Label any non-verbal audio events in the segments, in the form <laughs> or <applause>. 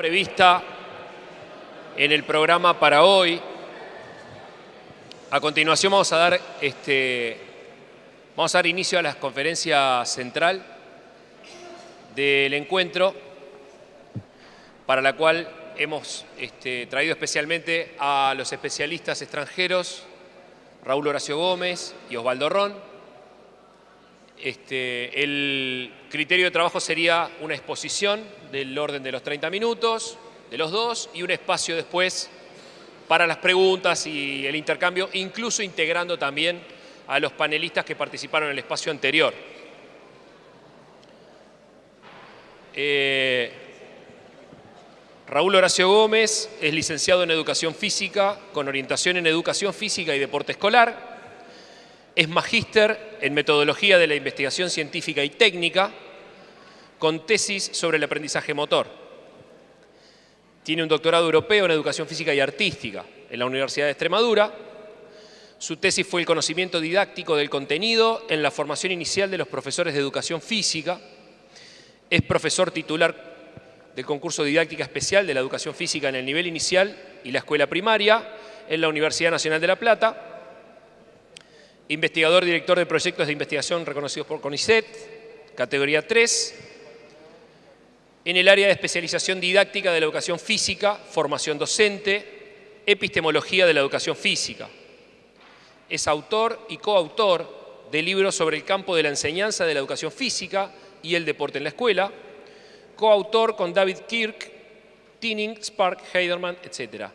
prevista en el programa para hoy. A continuación vamos a dar, este, vamos a dar inicio a la conferencia central del encuentro, para la cual hemos este, traído especialmente a los especialistas extranjeros Raúl Horacio Gómez y Osvaldo Ron, este, el criterio de trabajo sería una exposición del orden de los 30 minutos, de los dos, y un espacio después para las preguntas y el intercambio, incluso integrando también a los panelistas que participaron en el espacio anterior. Eh, Raúl Horacio Gómez es licenciado en Educación Física, con orientación en Educación Física y Deporte Escolar, es magíster en metodología de la investigación científica y técnica, con tesis sobre el aprendizaje motor. Tiene un doctorado europeo en educación física y artística en la Universidad de Extremadura. Su tesis fue el conocimiento didáctico del contenido en la formación inicial de los profesores de educación física. Es profesor titular del concurso didáctica especial de la educación física en el nivel inicial y la escuela primaria en la Universidad Nacional de La Plata investigador director de proyectos de investigación reconocidos por CONICET, categoría 3, en el área de especialización didáctica de la educación física, formación docente, epistemología de la educación física. Es autor y coautor de libros sobre el campo de la enseñanza de la educación física y el deporte en la escuela, coautor con David Kirk, Tinning, Spark, Heiderman, etc.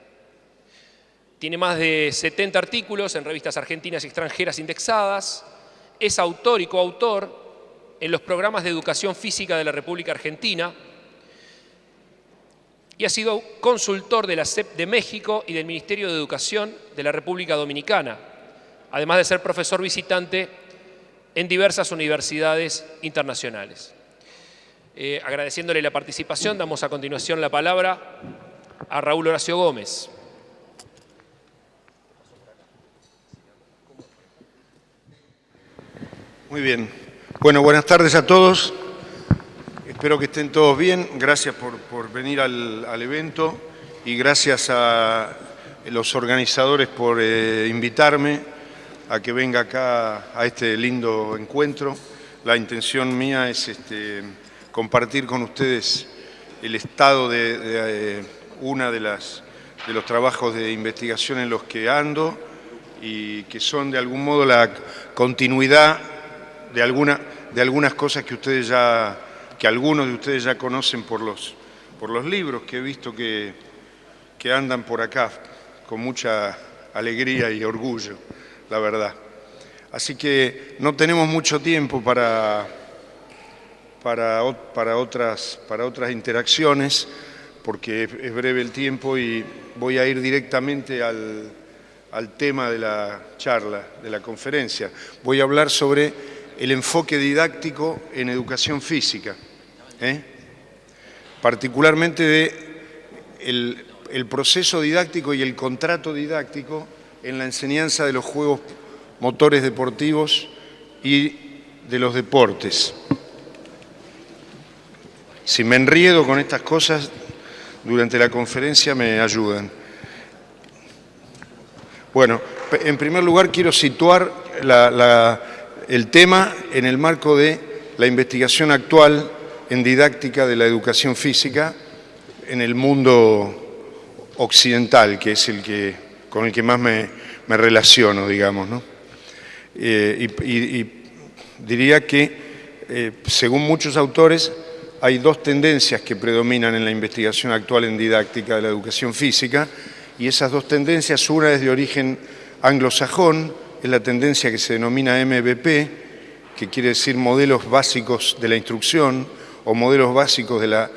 Tiene más de 70 artículos en revistas argentinas y extranjeras indexadas. Es autor y coautor en los programas de educación física de la República Argentina y ha sido consultor de la CEP de México y del Ministerio de Educación de la República Dominicana, además de ser profesor visitante en diversas universidades internacionales. Eh, agradeciéndole la participación, damos a continuación la palabra a Raúl Horacio Gómez. Muy bien. Bueno, buenas tardes a todos. Espero que estén todos bien. Gracias por, venir al, evento y gracias a los organizadores por eh, invitarme a que venga acá a este lindo encuentro. La intención mía es este, compartir con ustedes el estado de, de eh, una de, las, de los trabajos de investigación en los que ando y que son de algún modo la continuidad de, alguna, de algunas cosas que ustedes ya, que algunos de ustedes ya conocen por los, por los libros que he visto que, que andan por acá con mucha alegría y orgullo, la verdad. Así que no tenemos mucho tiempo para, para, para, otras, para otras interacciones, porque es breve el tiempo y voy a ir directamente al, al tema de la charla, de la conferencia. Voy a hablar sobre el enfoque didáctico en educación física, ¿eh? particularmente de el, proceso didáctico y el contrato didáctico en la enseñanza de los juegos motores deportivos y de los deportes. Si me enriedo con estas cosas, durante la conferencia me ayudan. Bueno, en primer lugar quiero situar la el tema en el marco de la investigación actual en didáctica de la educación física en el mundo occidental, que es el que, con el que más me, relaciono, digamos. Eh, y, diría que, eh, según muchos autores, hay dos tendencias que predominan en la investigación actual en didáctica de la educación física, y esas dos tendencias, una es de origen anglosajón, es la tendencia que se denomina MVP, que quiere decir modelos básicos de la instrucción o modelos básicos de la,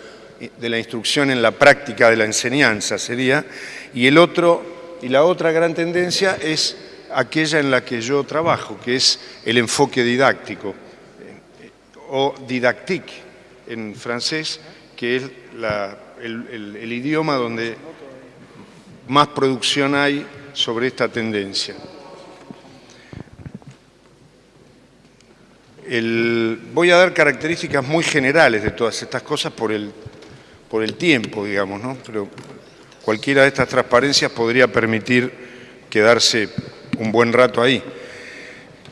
de la instrucción en la práctica de la enseñanza sería, y, el otro, y la otra gran tendencia es aquella en la que yo trabajo, que es el enfoque didáctico, o didactique en francés, que es el idioma donde más producción hay sobre esta tendencia. Voy a dar características muy generales de todas estas cosas por el, por el tiempo, digamos, ¿no? Pero cualquiera de estas transparencias podría permitir quedarse un buen rato ahí.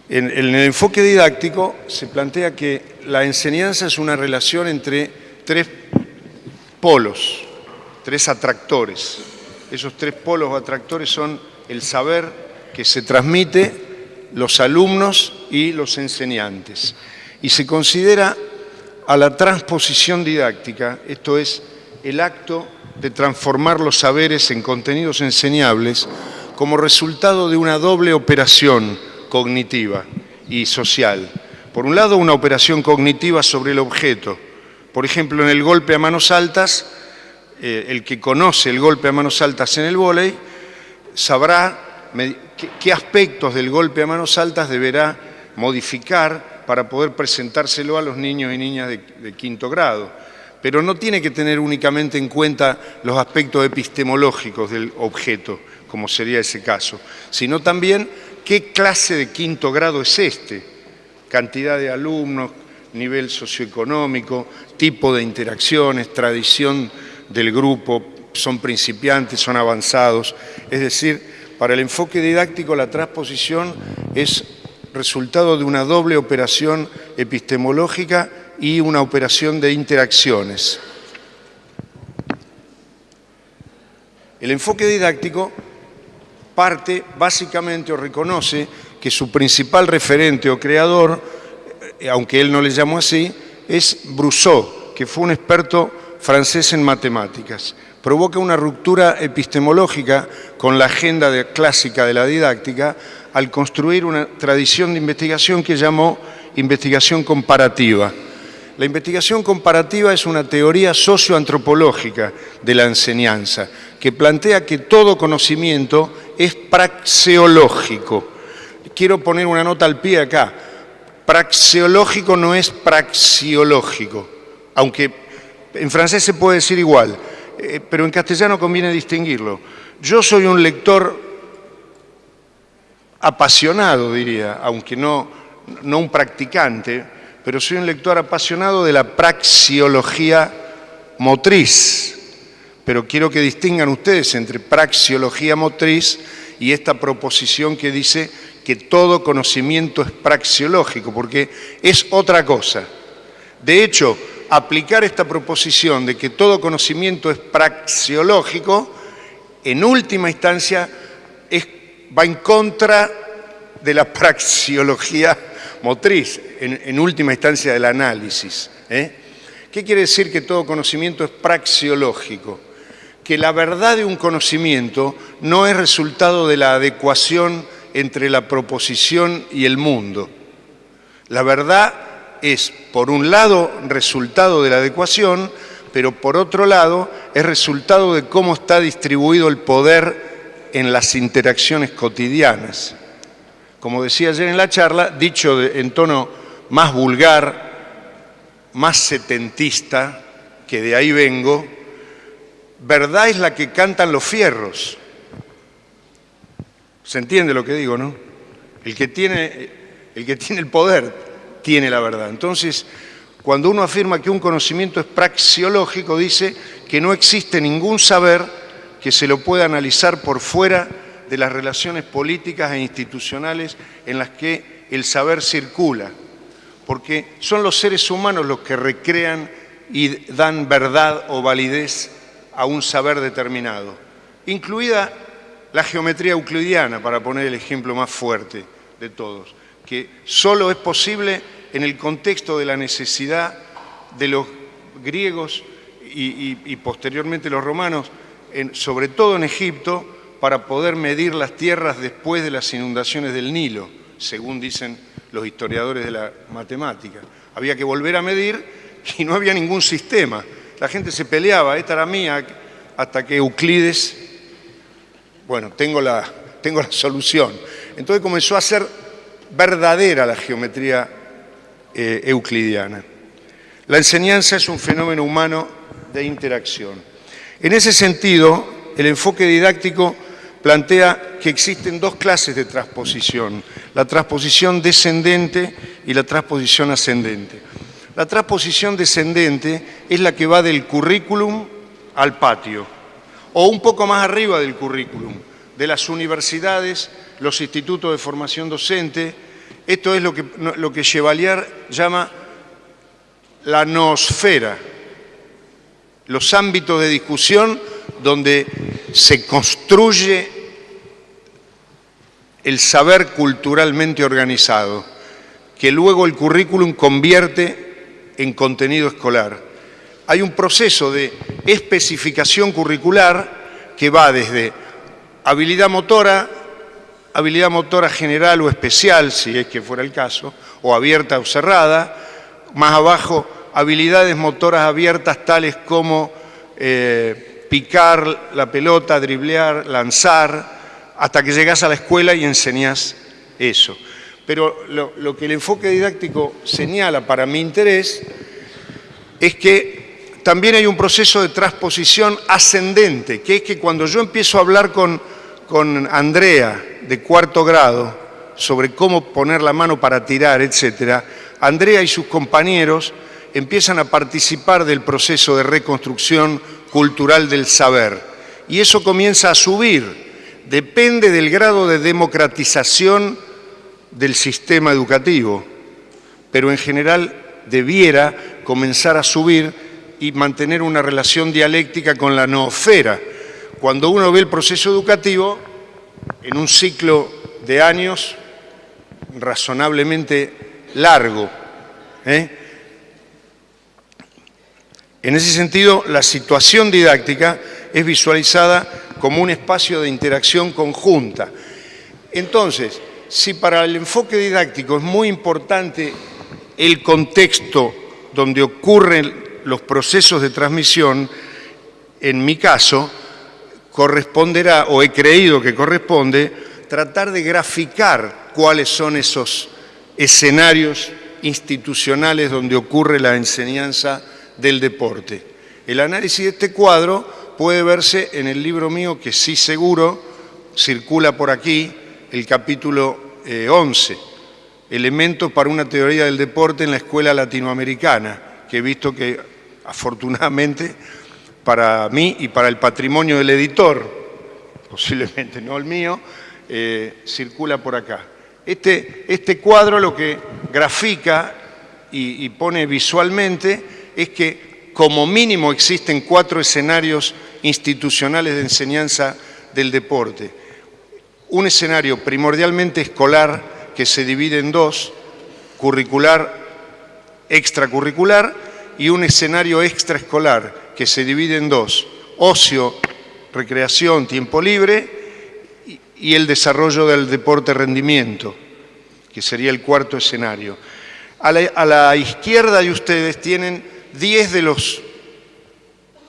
En, el enfoque didáctico se plantea que la enseñanza es una relación entre tres polos, tres atractores. Esos tres polos o atractores son el saber que se transmite, los alumnos y los enseñantes. Y se considera a la transposición didáctica, esto es, el acto de transformar los saberes en contenidos enseñables como resultado de una doble operación cognitiva y social. Por un lado, una operación cognitiva sobre el objeto. Por ejemplo, en el golpe a manos altas, eh, el que conoce el golpe a manos altas en el vóley sabrá qué, aspectos del golpe a manos altas deberá modificar para poder presentárselo a los niños y niñas de quinto grado. Pero no tiene que tener únicamente en cuenta los aspectos epistemológicos del objeto, como sería ese caso, sino también qué clase de quinto grado es este, cantidad de alumnos, nivel socioeconómico, tipo de interacciones, tradición del grupo, son principiantes, son avanzados, es decir, para el enfoque didáctico, la transposición es resultado de una doble operación epistemológica y una operación de interacciones. El enfoque didáctico parte básicamente o reconoce que su principal referente o creador, eh, aunque él no le llamó así, es Brousseau, que fue un experto francés en matemáticas provoca una ruptura epistemológica con la agenda clásica de la didáctica al construir una tradición de investigación que llamó investigación comparativa. La investigación comparativa es una teoría socioantropológica de la enseñanza que plantea que todo conocimiento es praxeológico. Quiero poner una nota al pie acá. Praxeológico no es praxiológico, aunque en francés se puede decir igual. Eh, pero en castellano conviene distinguirlo. Yo soy un lector apasionado, diría, aunque no, no un practicante, pero soy un lector apasionado de la praxiología motriz. Pero quiero que distingan ustedes entre praxiología motriz y esta proposición que dice que todo conocimiento es praxiológico, porque es otra cosa. De hecho, aplicar esta proposición de que todo conocimiento es praxiológico, en última instancia va en contra de la praxiología motriz, en, última instancia del análisis. ¿eh? ¿Qué quiere decir que todo conocimiento es praxiológico? Que la verdad de un conocimiento no es resultado de la adecuación entre la proposición y el mundo. La verdad es, por un lado, resultado de la adecuación, pero por otro lado, es resultado de cómo está distribuido el poder en las interacciones cotidianas. Como decía ayer en la charla, dicho en tono más vulgar, más setentista, que de ahí vengo, verdad es la que cantan los fierros. ¿Se entiende lo que digo, no? El que tiene el, que tiene el poder tiene la verdad. Entonces, cuando uno afirma que un conocimiento es praxiológico, dice que no existe ningún saber que se lo pueda analizar por fuera de las relaciones políticas e institucionales en las que el saber circula, porque son los seres humanos los que recrean y dan verdad o validez a un saber determinado, incluida la geometría euclidiana, para poner el ejemplo más fuerte de todos, que solo es posible en el contexto de la necesidad de los griegos y, posteriormente los romanos, sobre todo en Egipto, para poder medir las tierras después de las inundaciones del Nilo, según dicen los historiadores de la matemática. Había que volver a medir y no había ningún sistema. La gente se peleaba, esta era mía, hasta que Euclides, bueno, tengo la, tengo la solución. Entonces comenzó a ser verdadera la geometría eh, euclidiana. La enseñanza es un fenómeno humano de interacción. En ese sentido, el enfoque didáctico plantea que existen dos clases de transposición, la transposición descendente y la transposición ascendente. La transposición descendente es la que va del currículum al patio, o un poco más arriba del currículum, de las universidades, los institutos de formación docente. Esto es lo que, lo que Chevalier llama la noosfera, los ámbitos de discusión donde se construye el saber culturalmente organizado, que luego el currículum convierte en contenido escolar. Hay un proceso de especificación curricular que va desde habilidad motora, habilidad motora general o especial, si es que fuera el caso, o abierta o cerrada, más abajo habilidades motoras abiertas tales como eh, picar la pelota, driblear, lanzar, hasta que llegas a la escuela y enseñas eso. Pero lo, que el enfoque didáctico señala para mi interés es que también hay un proceso de transposición ascendente, que es que cuando yo empiezo a hablar con, con Andrea de cuarto grado sobre cómo poner la mano para tirar, etc., Andrea y sus compañeros empiezan a participar del proceso de reconstrucción cultural del saber. Y eso comienza a subir depende del grado de democratización del sistema educativo, pero en general debiera comenzar a subir y mantener una relación dialéctica con la noosfera. Cuando uno ve el proceso educativo, en un ciclo de años razonablemente largo, ¿eh? en ese sentido, la situación didáctica es visualizada como un espacio de interacción conjunta. Entonces, si para el enfoque didáctico es muy importante el contexto donde ocurren los procesos de transmisión, en mi caso, corresponderá, o he creído que corresponde, tratar de graficar cuáles son esos escenarios institucionales donde ocurre la enseñanza del deporte. El análisis de este cuadro puede verse en el libro mío, que sí seguro circula por aquí, el capítulo 11, eh, Elementos para una teoría del deporte en la escuela latinoamericana, que he visto que afortunadamente para mí y para el patrimonio del editor, posiblemente no el mío, eh, circula por acá. Este, este, cuadro lo que grafica y pone visualmente es que como mínimo existen cuatro escenarios institucionales de enseñanza del deporte. Un escenario primordialmente escolar que se divide en dos, curricular, extracurricular, y un escenario extraescolar que se divide en dos, ocio, recreación, tiempo libre y el desarrollo del deporte rendimiento, que sería el cuarto escenario. A la, izquierda de ustedes tienen 10 de los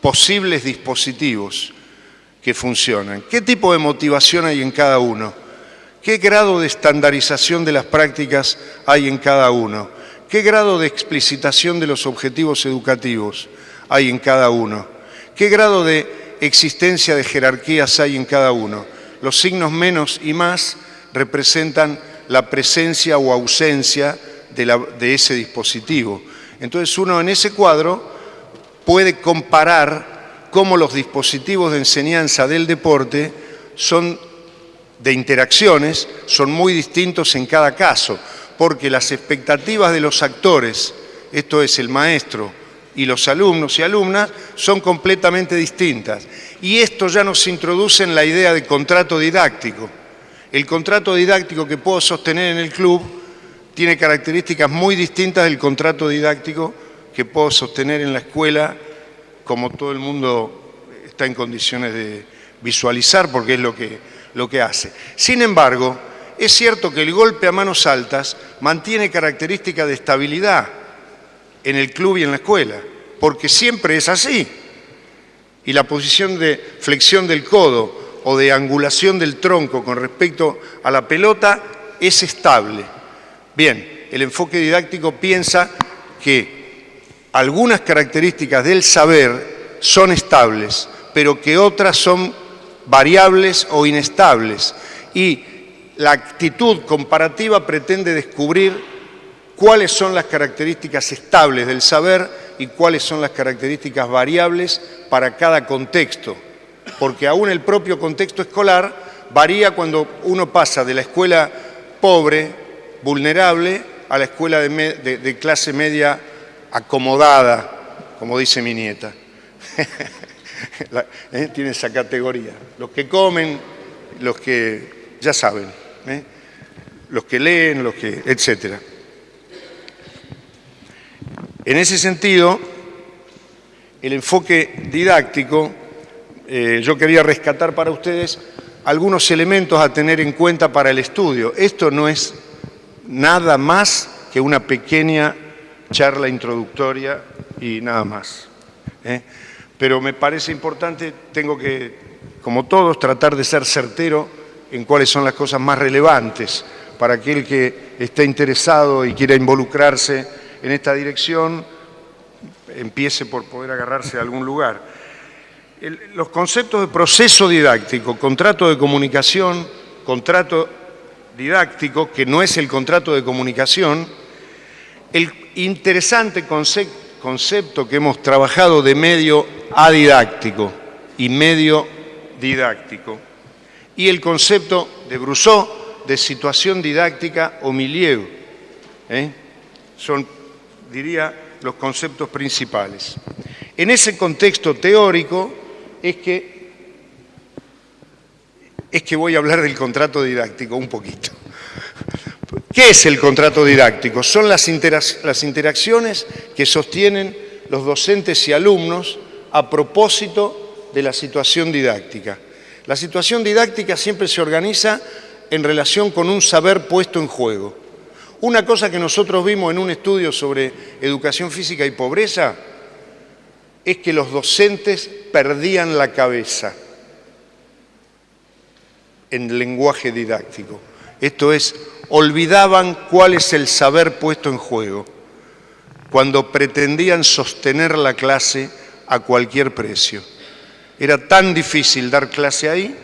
posibles dispositivos que funcionan. ¿Qué tipo de motivación hay en cada uno? ¿Qué grado de estandarización de las prácticas hay en cada uno? ¿Qué grado de explicitación de los objetivos educativos hay en cada uno? ¿Qué grado de existencia de jerarquías hay en cada uno? Los signos menos y más representan la presencia o ausencia de, ese dispositivo. Entonces uno en ese cuadro puede comparar cómo los dispositivos de enseñanza del deporte son de interacciones, son muy distintos en cada caso, porque las expectativas de los actores, esto es el maestro y los alumnos y alumnas, son completamente distintas. Y esto ya nos introduce en la idea de contrato didáctico. El contrato didáctico que puedo sostener en el club tiene características muy distintas del contrato didáctico que puedo sostener en la escuela, como todo el mundo está en condiciones de visualizar, porque es lo que, lo que hace. Sin embargo, es cierto que el golpe a manos altas mantiene características de estabilidad en el club y en la escuela, porque siempre es así. Y la posición de flexión del codo o de angulación del tronco con respecto a la pelota es estable. Bien, el enfoque didáctico piensa que algunas características del saber son estables, pero que otras son variables o inestables. Y la actitud comparativa pretende descubrir cuáles son las características estables del saber y cuáles son las características variables para cada contexto, porque aún el propio contexto escolar varía cuando uno pasa de la escuela pobre, vulnerable, a la escuela de, clase media acomodada, como dice mi nieta. <laughs> ¿eh? Tiene esa categoría. Los que comen, los que ya saben, ¿eh? los que leen, los que, etcétera. En ese sentido, el enfoque didáctico, eh, yo quería rescatar para ustedes algunos elementos a tener en cuenta para el estudio. Esto no es nada más que una pequeña charla introductoria y nada más. ¿eh? Pero me parece importante, tengo que, como todos, tratar de ser certero en cuáles son las cosas más relevantes para aquel que esté interesado y quiera involucrarse en esta dirección empiece por poder agarrarse a algún lugar. los conceptos de proceso didáctico, contrato de comunicación, contrato didáctico, que no es el contrato de comunicación, el interesante concepto que hemos trabajado de medio adidáctico y medio didáctico, y el concepto de Brousseau de situación didáctica o milieu. ¿eh? Son diría, los conceptos principales. En ese contexto teórico es que, es que voy a hablar del contrato didáctico un poquito. ¿Qué es el contrato didáctico? Son las, las interacciones que sostienen los docentes y alumnos a propósito de la situación didáctica. La situación didáctica siempre se organiza en relación con un saber puesto en juego. Una cosa que nosotros vimos en un estudio sobre educación física y pobreza es que los docentes perdían la cabeza en lenguaje didáctico. Esto es, olvidaban cuál es el saber puesto en juego cuando pretendían sostener la clase a cualquier precio. Era tan difícil dar clase ahí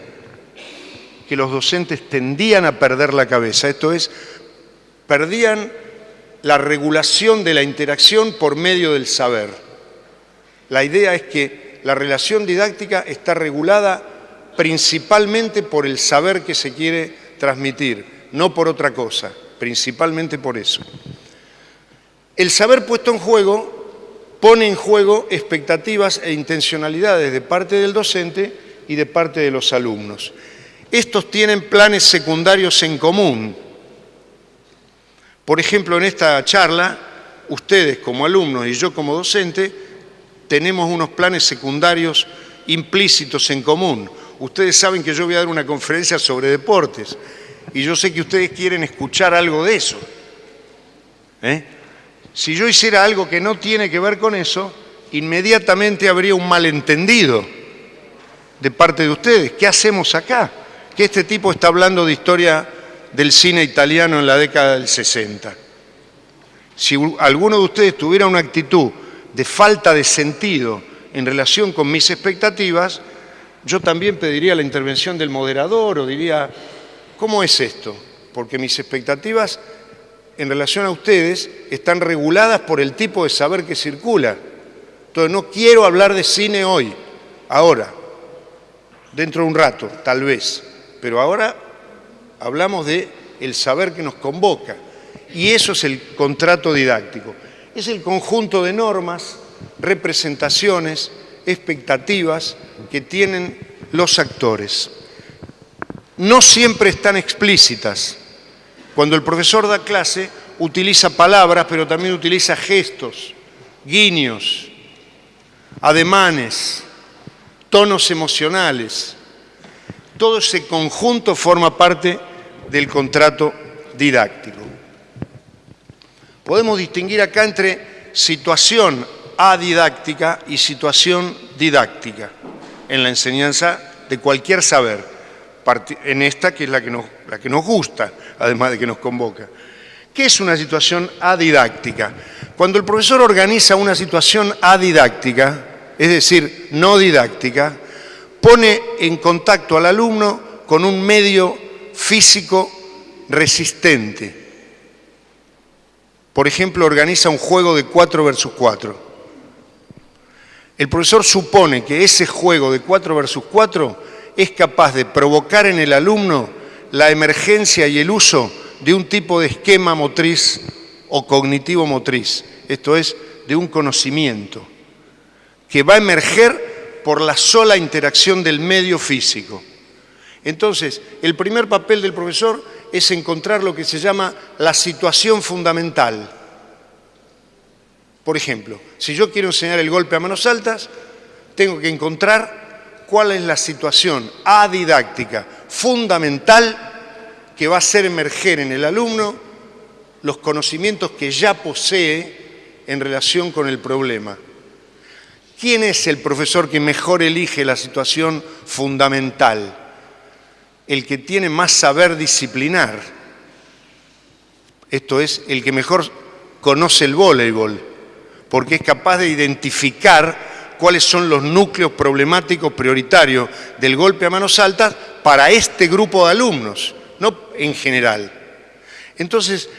que los docentes tendían a perder la cabeza. Esto es, perdían la regulación de la interacción por medio del saber. La idea es que la relación didáctica está regulada principalmente por el saber que se quiere transmitir, no por otra cosa, principalmente por eso. El saber puesto en juego pone en juego expectativas e intencionalidades de parte del docente y de parte de los alumnos. Estos tienen planes secundarios en común, por ejemplo, en esta charla, ustedes como alumnos y yo como docente, tenemos unos planes secundarios implícitos en común. Ustedes saben que yo voy a dar una conferencia sobre deportes y yo sé que ustedes quieren escuchar algo de eso. ¿eh? Si yo hiciera algo que no tiene que ver con eso, inmediatamente habría un malentendido de parte de ustedes. ¿Qué hacemos acá? Que este tipo está hablando de historia del cine italiano en la década del 60. Si alguno de ustedes tuviera una actitud de falta de sentido en relación con mis expectativas, yo también pediría la intervención del moderador o diría, ¿cómo es esto? Porque mis expectativas en relación a ustedes están reguladas por el tipo de saber que circula. Entonces no quiero hablar de cine hoy, ahora, dentro de un rato, tal vez, pero ahora hablamos de el saber que nos convoca. Y eso es el contrato didáctico. Es el conjunto de normas, representaciones, expectativas que tienen los actores. No siempre están explícitas. Cuando el profesor da clase, utiliza palabras, pero también utiliza gestos, guiños, ademanes, tonos emocionales. Todo ese conjunto forma parte del contrato didáctico. Podemos distinguir acá entre situación adidáctica y situación didáctica en la enseñanza de cualquier saber, en esta que es la que nos, la que nos gusta, además de que nos convoca. ¿Qué es una situación adidáctica? Cuando el profesor organiza una situación adidáctica, es decir, no didáctica, pone en contacto al alumno con un medio físico resistente. por ejemplo, organiza un juego de 4 versus 4. El profesor supone que ese juego de 4 versus 4 es capaz de provocar en el alumno la emergencia y el uso de un tipo de esquema motriz o cognitivo motriz, esto es, de un conocimiento, que va a emerger por la sola interacción del medio físico. Entonces, el primer papel del profesor es encontrar lo que se llama la situación fundamental. Por ejemplo, si yo quiero enseñar el golpe a manos altas, tengo que encontrar cuál es la situación adidáctica fundamental que va a hacer emerger en el alumno los conocimientos que ya posee en relación con el problema. ¿Quién es el profesor que mejor elige la situación fundamental? El que tiene más saber disciplinar. Esto es, el que mejor conoce el voleibol, porque es capaz de identificar cuáles son los núcleos problemáticos prioritarios del golpe a manos altas para este grupo de alumnos no en general. Entonces,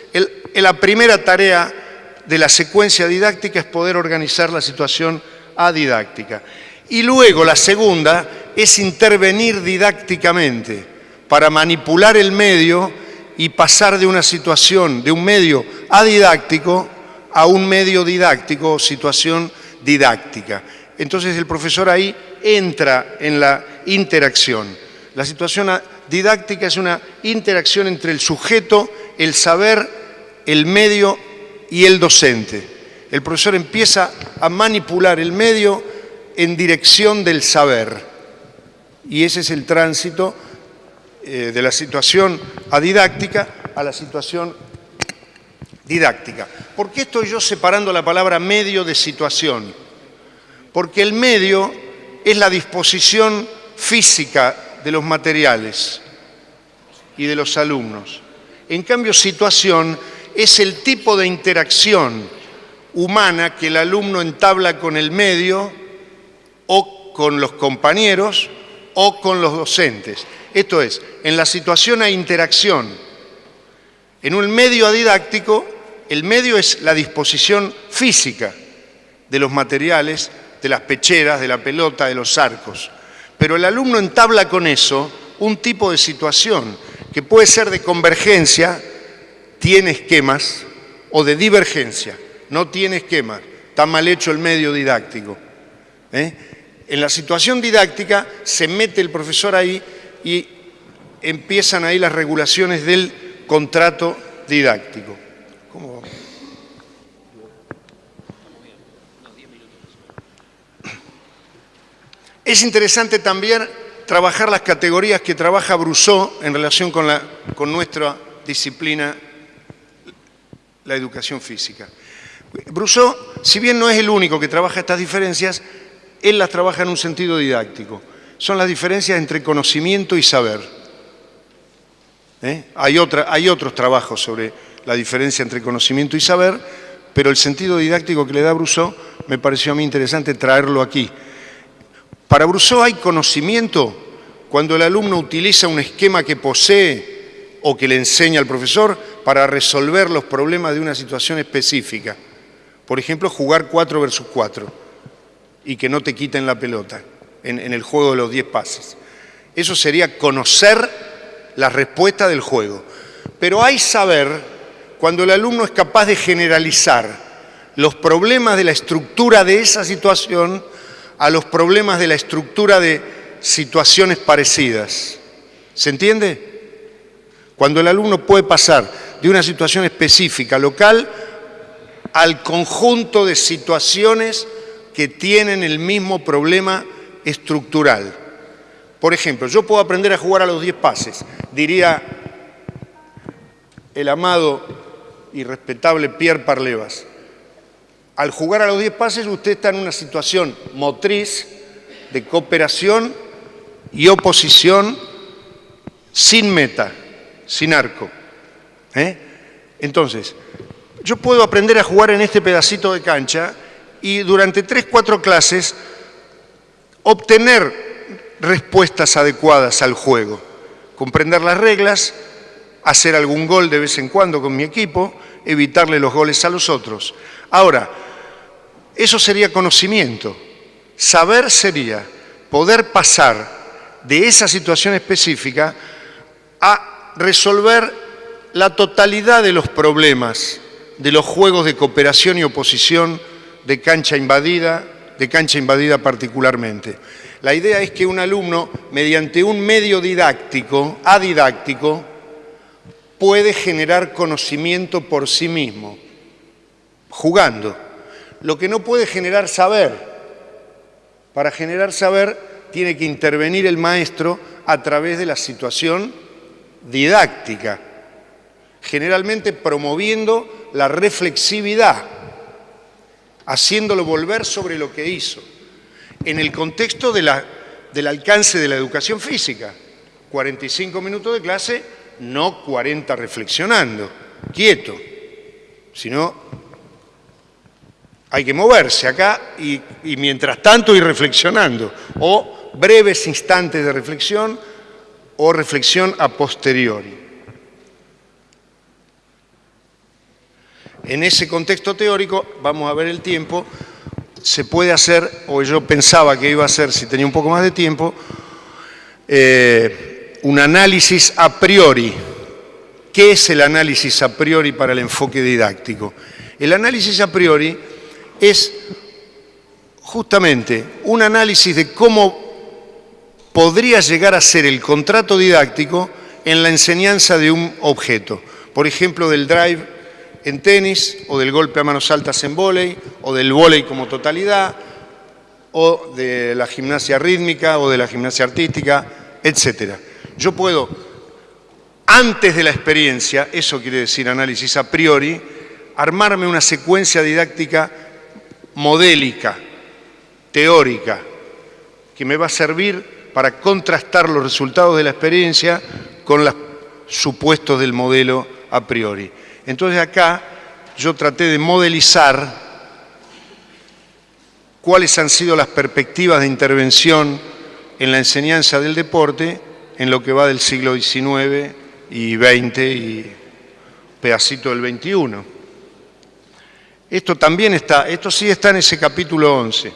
la primera tarea de la secuencia didáctica es poder organizar la situación adidáctica. Y luego la segunda es intervenir didácticamente para manipular el medio y pasar de una situación, de un medio adidáctico a un medio didáctico o situación didáctica. Entonces el profesor ahí entra en la interacción. La situación didáctica es una interacción entre el sujeto, el saber, el medio y el docente. El profesor empieza a manipular el medio en dirección del saber. Y ese es el tránsito eh, de la situación adidáctica a la situación didáctica. ¿Por qué estoy yo separando la palabra medio de situación? Porque el medio es la disposición física de los materiales y de los alumnos. En cambio, situación es el tipo de interacción humana que el alumno entabla con el medio o con los compañeros o con los docentes. Esto es, en la situación hay interacción. En un medio didáctico, el medio es la disposición física de los materiales, de las pecheras, de la pelota, de los arcos. Pero el alumno entabla con eso un tipo de situación que puede ser de convergencia, tiene esquemas, o de divergencia, no tiene esquemas, está mal hecho el medio didáctico. ¿eh? En la situación didáctica se mete el profesor ahí y empiezan ahí las regulaciones del contrato didáctico. Es interesante también trabajar las categorías que trabaja Brousseau en relación con, la, con nuestra disciplina, la educación física. Brousseau, si bien no es el único que trabaja estas diferencias, él las trabaja en un sentido didáctico. Son las diferencias entre conocimiento y saber. ¿Eh? Hay, hay otros trabajos sobre la diferencia entre conocimiento y saber, pero el sentido didáctico que le da Brousseau me pareció a mí interesante traerlo aquí. Para Brousseau hay conocimiento cuando el alumno utiliza un esquema que posee o que le enseña al profesor para resolver los problemas de una situación específica. Por ejemplo, jugar 4 versus 4 y que no te quiten la pelota en, en el juego de los 10 pases. Eso sería conocer la respuesta del juego. Pero hay saber cuando el alumno es capaz de generalizar los problemas de la estructura de esa situación a los problemas de la estructura de situaciones parecidas. ¿Se entiende? Cuando el alumno puede pasar de una situación específica, local, al conjunto de situaciones que tienen el mismo problema estructural. Por ejemplo, yo puedo aprender a jugar a los 10 pases, diría el amado y respetable Pierre Parlevas al jugar a los 10 pases usted está en una situación motriz de cooperación y oposición sin meta, sin arco. ¿eh? Entonces, yo puedo aprender a jugar en este pedacito de cancha y durante 3, 4 clases obtener respuestas adecuadas al juego, comprender las reglas, hacer algún gol de vez en cuando con mi equipo evitarle los goles a los otros. Ahora, eso sería conocimiento. Saber sería poder pasar de esa situación específica a resolver la totalidad de los problemas de los juegos de cooperación y oposición de cancha invadida, de cancha invadida particularmente. La idea es que un alumno, mediante un medio didáctico, adidáctico, puede generar conocimiento por sí mismo, jugando. Lo que no puede generar saber. Para generar saber tiene que intervenir el maestro a través de la situación didáctica, generalmente promoviendo la reflexividad, haciéndolo volver sobre lo que hizo, en el contexto del alcance de la educación física. 45 minutos de clase, no 40 reflexionando, quieto, sino hay que moverse acá y, y mientras tanto ir reflexionando, o breves instantes de reflexión o reflexión a posteriori. En ese contexto teórico, vamos a ver el tiempo, se puede hacer, o yo pensaba que iba a hacer si tenía un poco más de tiempo, eh, un análisis a priori. ¿Qué es el análisis a priori para el enfoque didáctico? El análisis a priori es justamente un análisis de cómo podría llegar a ser el contrato didáctico en la enseñanza de un objeto. Por ejemplo, del drive en tenis, o del golpe a manos altas en vóley, o del vóley como totalidad, o de la gimnasia rítmica, o de la gimnasia artística, etc. Yo puedo, antes de la experiencia, eso quiere decir análisis a priori, armarme una secuencia didáctica modélica, teórica, que me va a servir para contrastar los resultados de la experiencia con los supuestos del modelo a priori. Entonces acá yo traté de modelizar cuáles han sido las perspectivas de intervención en la enseñanza del deporte en lo que va del siglo XIX y XX y pedacito del XXI. Esto también está, esto sí está en ese capítulo 11,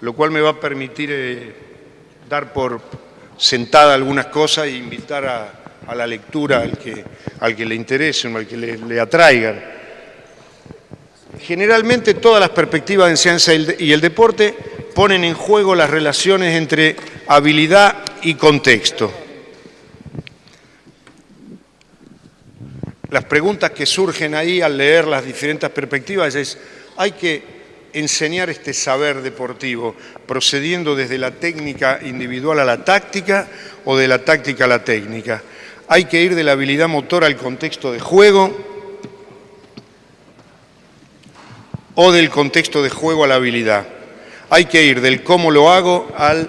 lo cual me va a permitir eh, dar por sentada algunas cosas e invitar a, la lectura al que, le interese o al que le, le atraigan. Generalmente todas las perspectivas de enseñanza y el deporte ponen en juego las relaciones entre habilidad y contexto. Las preguntas que surgen ahí al leer las diferentes perspectivas es, ¿hay que enseñar este saber deportivo, procediendo desde la técnica individual a la táctica o de la táctica a la técnica. Hay que ir de la habilidad motora al contexto de juego o del contexto de juego a la habilidad. Hay que ir del cómo lo hago al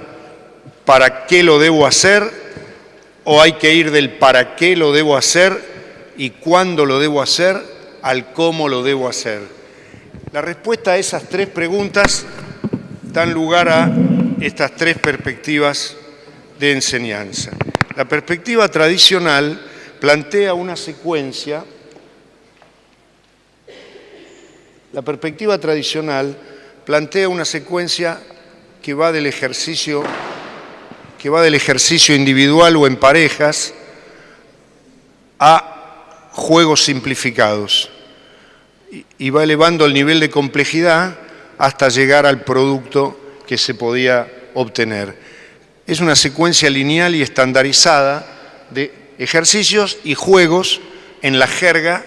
para qué lo debo hacer o hay que ir del para qué lo debo hacer y cuándo lo debo hacer al cómo lo debo hacer. La respuesta a esas tres preguntas dan lugar a estas tres perspectivas de enseñanza. La perspectiva tradicional plantea una secuencia, la perspectiva tradicional plantea una secuencia que va del ejercicio que va del ejercicio individual o en parejas a juegos simplificados y va elevando el nivel de complejidad hasta llegar al producto que se podía obtener. Es una secuencia lineal y estandarizada de ejercicios y juegos en la jerga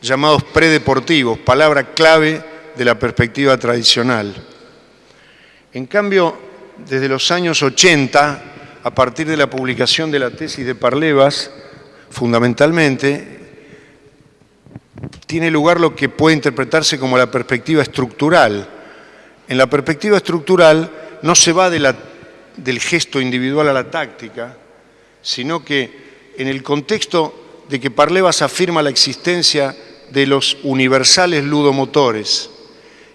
llamados predeportivos, palabra clave de la perspectiva tradicional. En cambio, desde los años 80, a partir de la publicación de la tesis de Parlevas, fundamentalmente, tiene lugar lo que puede interpretarse como la perspectiva estructural. En la perspectiva estructural no se va del gesto individual a la táctica, sino que en el contexto de que Parlevas afirma la existencia de los universales ludomotores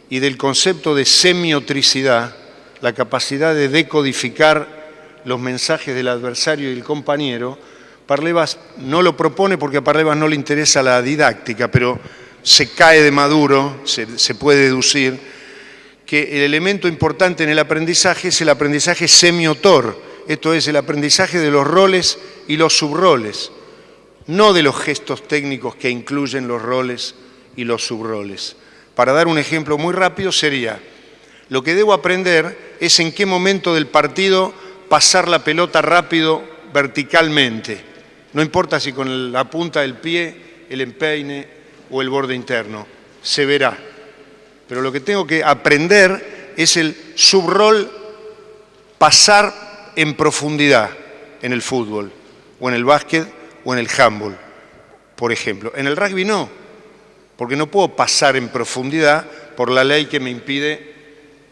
y del concepto de semiotricidad, la capacidad de decodificar los mensajes del adversario y el compañero, Parlevas no lo propone porque a Parlevas no le interesa la didáctica, pero se cae de maduro, se, se puede deducir, que el elemento importante en el aprendizaje es el aprendizaje semiotor, esto es el aprendizaje de los roles y los subroles, no de los gestos técnicos que incluyen los roles y los subroles. Para dar un ejemplo muy rápido sería, lo que debo aprender es en qué momento del partido pasar la pelota rápido verticalmente. No importa si con la punta del pie, el empeine o el borde interno, se verá. Pero lo que tengo que aprender es el subrol pasar en profundidad en el fútbol, o en el básquet, o en el handball, por ejemplo. En el rugby no, porque no puedo pasar en profundidad por la ley que me impide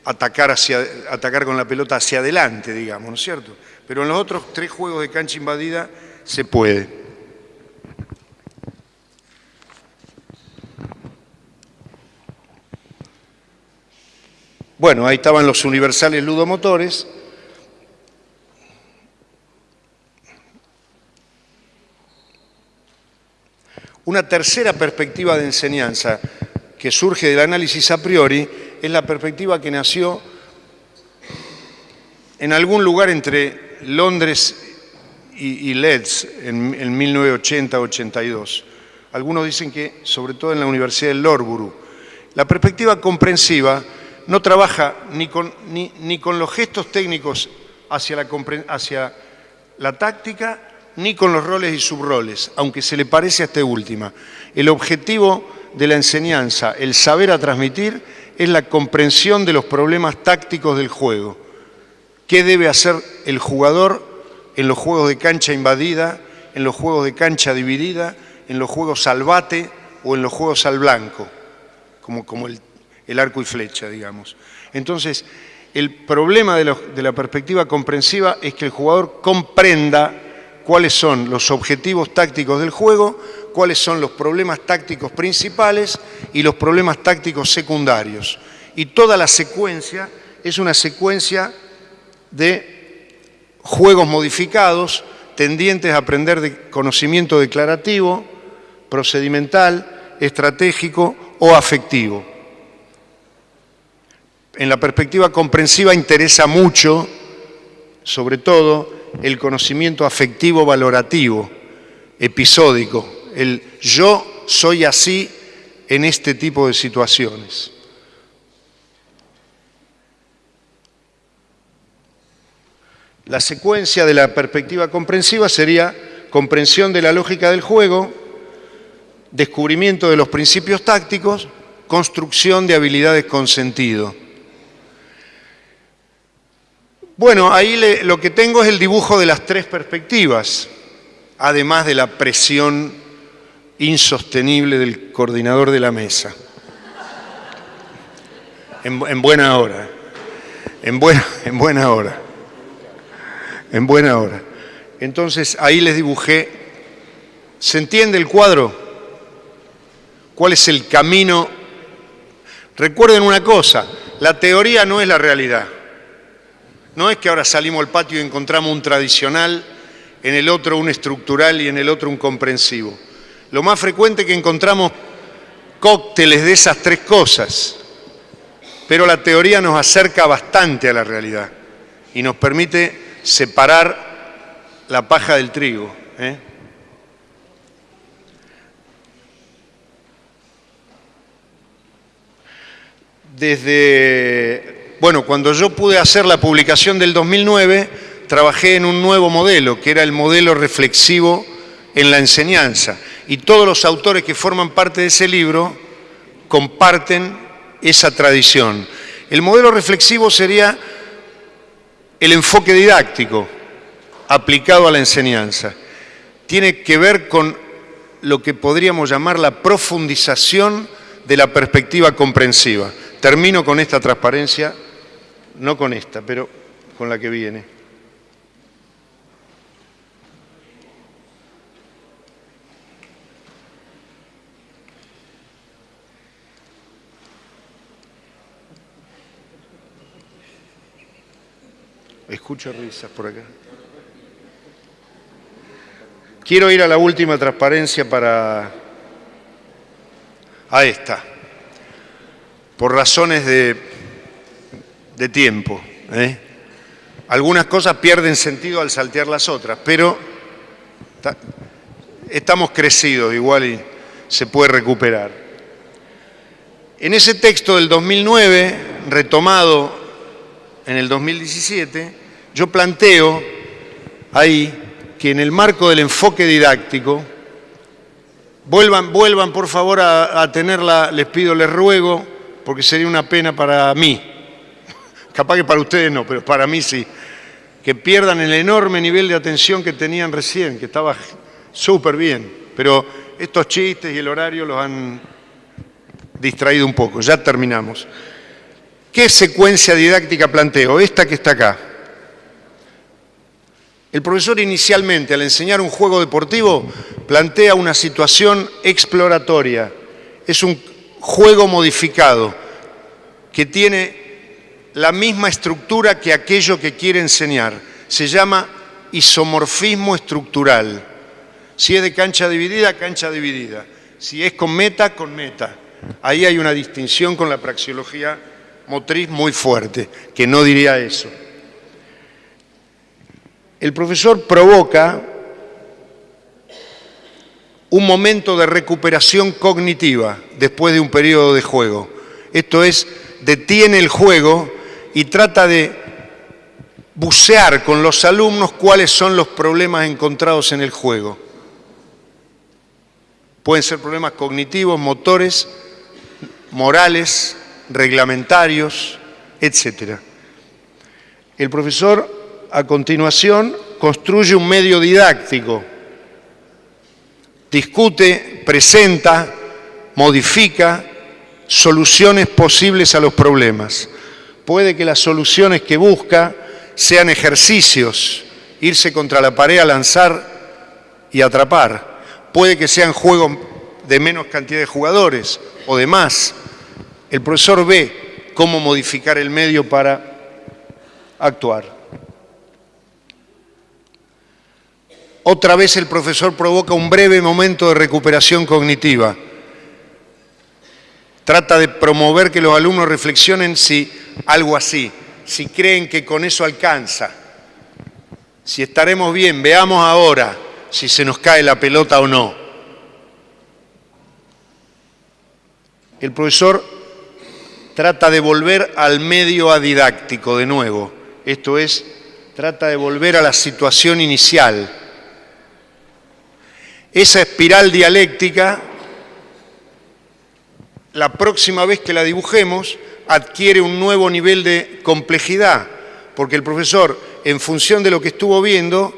atacar, hacia, atacar con la pelota hacia adelante, digamos, ¿no es cierto? Pero en los otros tres juegos de cancha invadida se puede. Bueno, ahí estaban los universales ludomotores. Una tercera perspectiva de enseñanza que surge del análisis a priori es la perspectiva que nació en algún lugar entre Londres y, Leeds en, en 1980-82. Algunos dicen que sobre todo en la Universidad de Loughborough. La perspectiva comprensiva no trabaja ni con, los gestos técnicos hacia la, táctica, ni con los roles y subroles, aunque se le parece a esta última. El objetivo de la enseñanza, el saber a transmitir, es la comprensión de los problemas tácticos del juego. ¿Qué debe hacer el jugador en los juegos de cancha invadida, en los juegos de cancha dividida, en los juegos salvate o en los juegos al blanco, como el el arco y flecha, digamos. Entonces, el problema de, la perspectiva comprensiva es que el jugador comprenda cuáles son los objetivos tácticos del juego, cuáles son los problemas tácticos principales y los problemas tácticos secundarios. Y toda la secuencia es una secuencia de juegos modificados tendientes a aprender de conocimiento declarativo, procedimental, estratégico o afectivo en la perspectiva comprensiva interesa mucho, sobre todo, el conocimiento afectivo valorativo, episódico, el yo soy así en este tipo de situaciones. La secuencia de la perspectiva comprensiva sería comprensión de la lógica del juego, descubrimiento de los principios tácticos, construcción de habilidades con sentido. Bueno, ahí lo que tengo es el dibujo de las tres perspectivas, además de la presión insostenible del coordinador de la mesa. En, buena hora, en buena, <laughs> en buena hora, en buena hora. Entonces ahí les dibujé, ¿se entiende el cuadro? ¿Cuál es el camino? Recuerden una cosa, la teoría no es la realidad. No es que ahora salimos al patio y encontramos un tradicional, en el otro un estructural y en el otro un comprensivo. Lo más frecuente es que encontramos cócteles de esas tres cosas, pero la teoría nos acerca bastante a la realidad y nos permite separar la paja del trigo. ¿eh? Desde bueno, cuando yo pude hacer la publicación del 2009, trabajé en un nuevo modelo, que era el modelo reflexivo en la enseñanza. Y todos los autores que forman parte de ese libro comparten esa tradición. El modelo reflexivo sería el enfoque didáctico aplicado a la enseñanza. Tiene que ver con lo que podríamos llamar la profundización de la perspectiva comprensiva. Termino con esta transparencia no con esta, pero con la que viene. Escucho risas por acá. Quiero ir a la última transparencia para... a esta, por razones de, de tiempo. ¿eh? Algunas cosas pierden sentido al saltear las otras, pero estamos crecidos igual se puede recuperar. En ese texto del 2009, retomado en el 2017, yo planteo ahí que en el marco del enfoque didáctico, vuelvan, vuelvan por favor a tenerla, les pido, les ruego, porque sería una pena para mí, capaz que para ustedes no, pero para mí sí, que pierdan el enorme nivel de atención que tenían recién, que estaba súper bien, pero estos chistes y el horario los han distraído un poco. Ya terminamos. ¿Qué secuencia didáctica planteo? Esta que está acá. El profesor inicialmente, al enseñar un juego deportivo, plantea una situación exploratoria. Es un juego modificado que tiene la misma estructura que aquello que quiere enseñar. Se llama isomorfismo estructural. Si es de cancha dividida, cancha dividida. Si es con meta, con meta. Ahí hay una distinción con la praxeología motriz muy fuerte, que no diría eso. El profesor provoca un momento de recuperación cognitiva después de un periodo de juego. Esto es, detiene el juego y trata de bucear con los alumnos cuáles son los problemas encontrados en el juego. Pueden ser problemas cognitivos, motores, morales, reglamentarios, etc. El profesor, a continuación, construye un medio didáctico, discute, presenta, modifica soluciones posibles a los problemas. Puede que las soluciones que busca sean ejercicios, irse contra la pared a lanzar y atrapar. Puede que sean juegos de menos cantidad de jugadores o de más. El profesor ve cómo modificar el medio para actuar. Otra vez el profesor provoca un breve momento de recuperación cognitiva. Trata de promover que los alumnos reflexionen si algo así, si creen que con eso alcanza, si estaremos bien, veamos ahora si se nos cae la pelota o no. El profesor trata de volver al medio adidáctico de nuevo, esto es, trata de volver a la situación inicial. Esa espiral dialéctica, la próxima vez que la dibujemos, adquiere un nuevo nivel de complejidad, porque el profesor, en función de lo que estuvo viendo,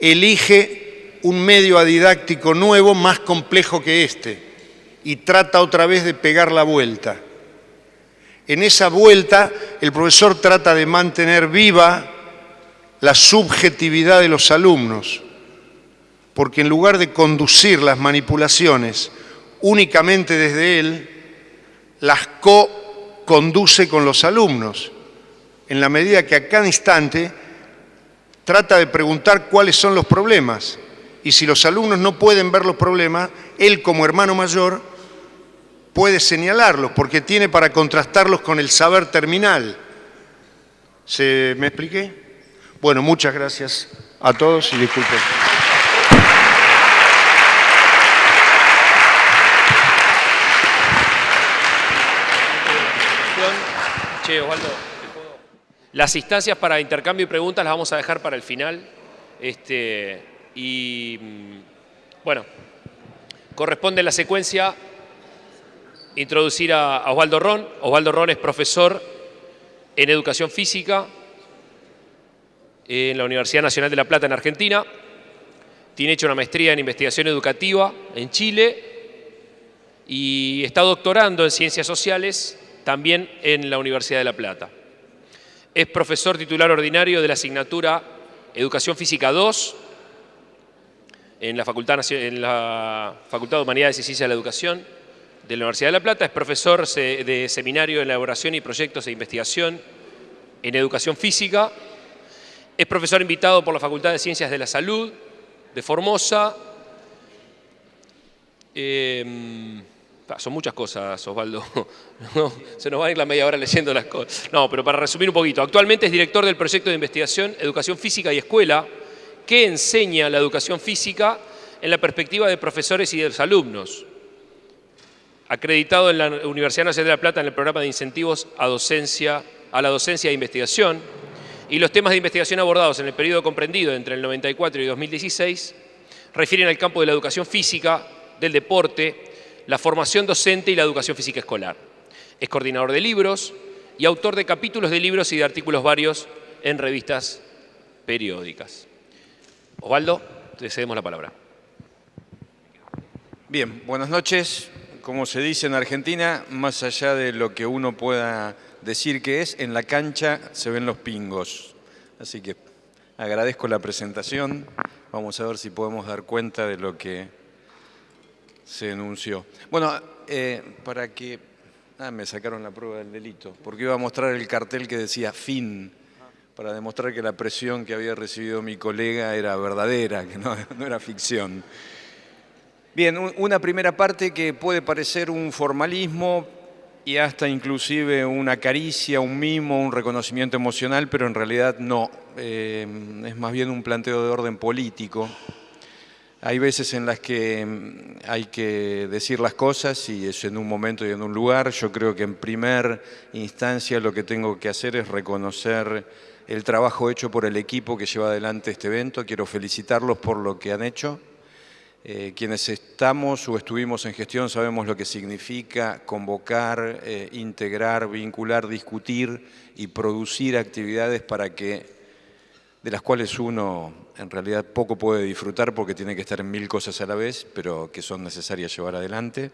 elige un medio adidáctico nuevo más complejo que este y trata otra vez de pegar la vuelta. En esa vuelta el profesor trata de mantener viva la subjetividad de los alumnos, porque en lugar de conducir las manipulaciones únicamente desde él, las co-conduce con los alumnos, en la medida que a cada instante trata de preguntar cuáles son los problemas. Y si los alumnos no pueden ver los problemas, él como hermano mayor puede señalarlos porque tiene para contrastarlos con el saber terminal. ¿Se me expliqué? Bueno, muchas gracias a todos y disculpen. Che, las instancias para intercambio y preguntas las vamos a dejar para el final. Este, y mm, bueno, corresponde la secuencia introducir a Osvaldo Ron. Osvaldo Ron es profesor en Educación Física en la Universidad Nacional de La Plata en Argentina. Tiene hecho una maestría en Investigación Educativa en Chile y está doctorando en Ciencias Sociales también en la Universidad de La Plata. Es profesor titular ordinario de la asignatura Educación Física 2 en la Facultad, de Humanidades y Ciencias de la Educación de la Universidad de La Plata, es profesor de seminario de elaboración y proyectos de investigación en educación física, es profesor invitado por la Facultad de Ciencias de la Salud de Formosa. Em, son muchas cosas, Osvaldo. <laughs> se nos va a ir la media hora leyendo las cosas. No, pero para resumir un poquito. Actualmente es director del proyecto de investigación Educación Física y Escuela, que enseña la educación física en la perspectiva de profesores y de los alumnos. Acreditado en la Universidad Nacional de La Plata en el programa de incentivos a, docencia, a la docencia e investigación. Y los temas de investigación abordados en el periodo comprendido entre el 94 y 2016 refieren al campo de la educación física, del deporte, la formación docente y la educación física escolar. Es coordinador de libros y autor de capítulos de libros y de artículos varios en revistas periódicas. Osvaldo, te cedemos la palabra. Bien, buenas noches. Como se dice en Argentina, más allá de lo que uno pueda decir que es, en la cancha se ven los pingos. Así que agradezco la presentación. Vamos a ver si podemos dar cuenta de lo que se enunció. Bueno, eh, para que... Ah, me sacaron la prueba del delito, porque iba a mostrar el cartel que decía fin, para demostrar que la presión que había recibido mi colega era verdadera, que no, <laughs> no era ficción. Bien, una primera parte que puede parecer un formalismo y hasta inclusive una caricia, un mimo, un reconocimiento emocional, pero en realidad no. Eh, es más bien un planteo de orden político hay veces en las que mm, hay que decir las cosas y es en un momento y en un lugar. Yo creo que en primer instancia lo que tengo que hacer es reconocer el trabajo hecho por el equipo que lleva adelante este evento. Quiero felicitarlos por lo que han hecho. Eh, quienes estamos o estuvimos en gestión sabemos lo que significa convocar, eh, integrar, vincular, discutir y producir actividades para que de las cuales uno en realidad poco puede disfrutar porque tiene que estar en mil cosas a la vez, pero que son necesarias llevar adelante.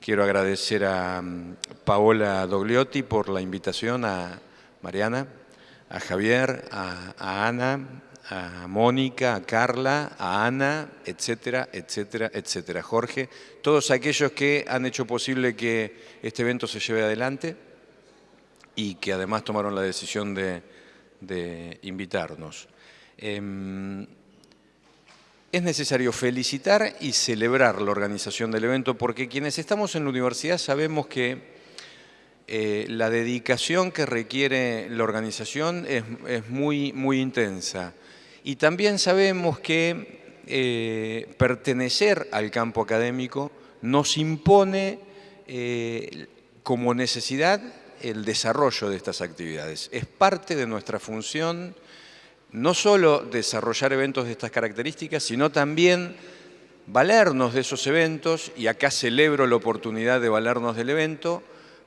Quiero agradecer a mm, Paola Dogliotti por la invitación, a Mariana, a Javier, a, Ana, a Mónica, a Carla, a Ana, etcétera, etcétera, etcétera. Jorge, todos aquellos que han hecho posible que este evento se lleve adelante y que además tomaron la decisión de de invitarnos. Em, es necesario felicitar y celebrar la organización del evento porque quienes estamos en la universidad sabemos que eh, la dedicación que requiere la organización es, muy, intensa. Y también sabemos que eh, pertenecer al campo académico nos impone eh, como necesidad el desarrollo de estas actividades. Es parte de nuestra función no solo desarrollar eventos de estas características, sino también valernos de esos eventos, y acá celebro la oportunidad de valernos del evento,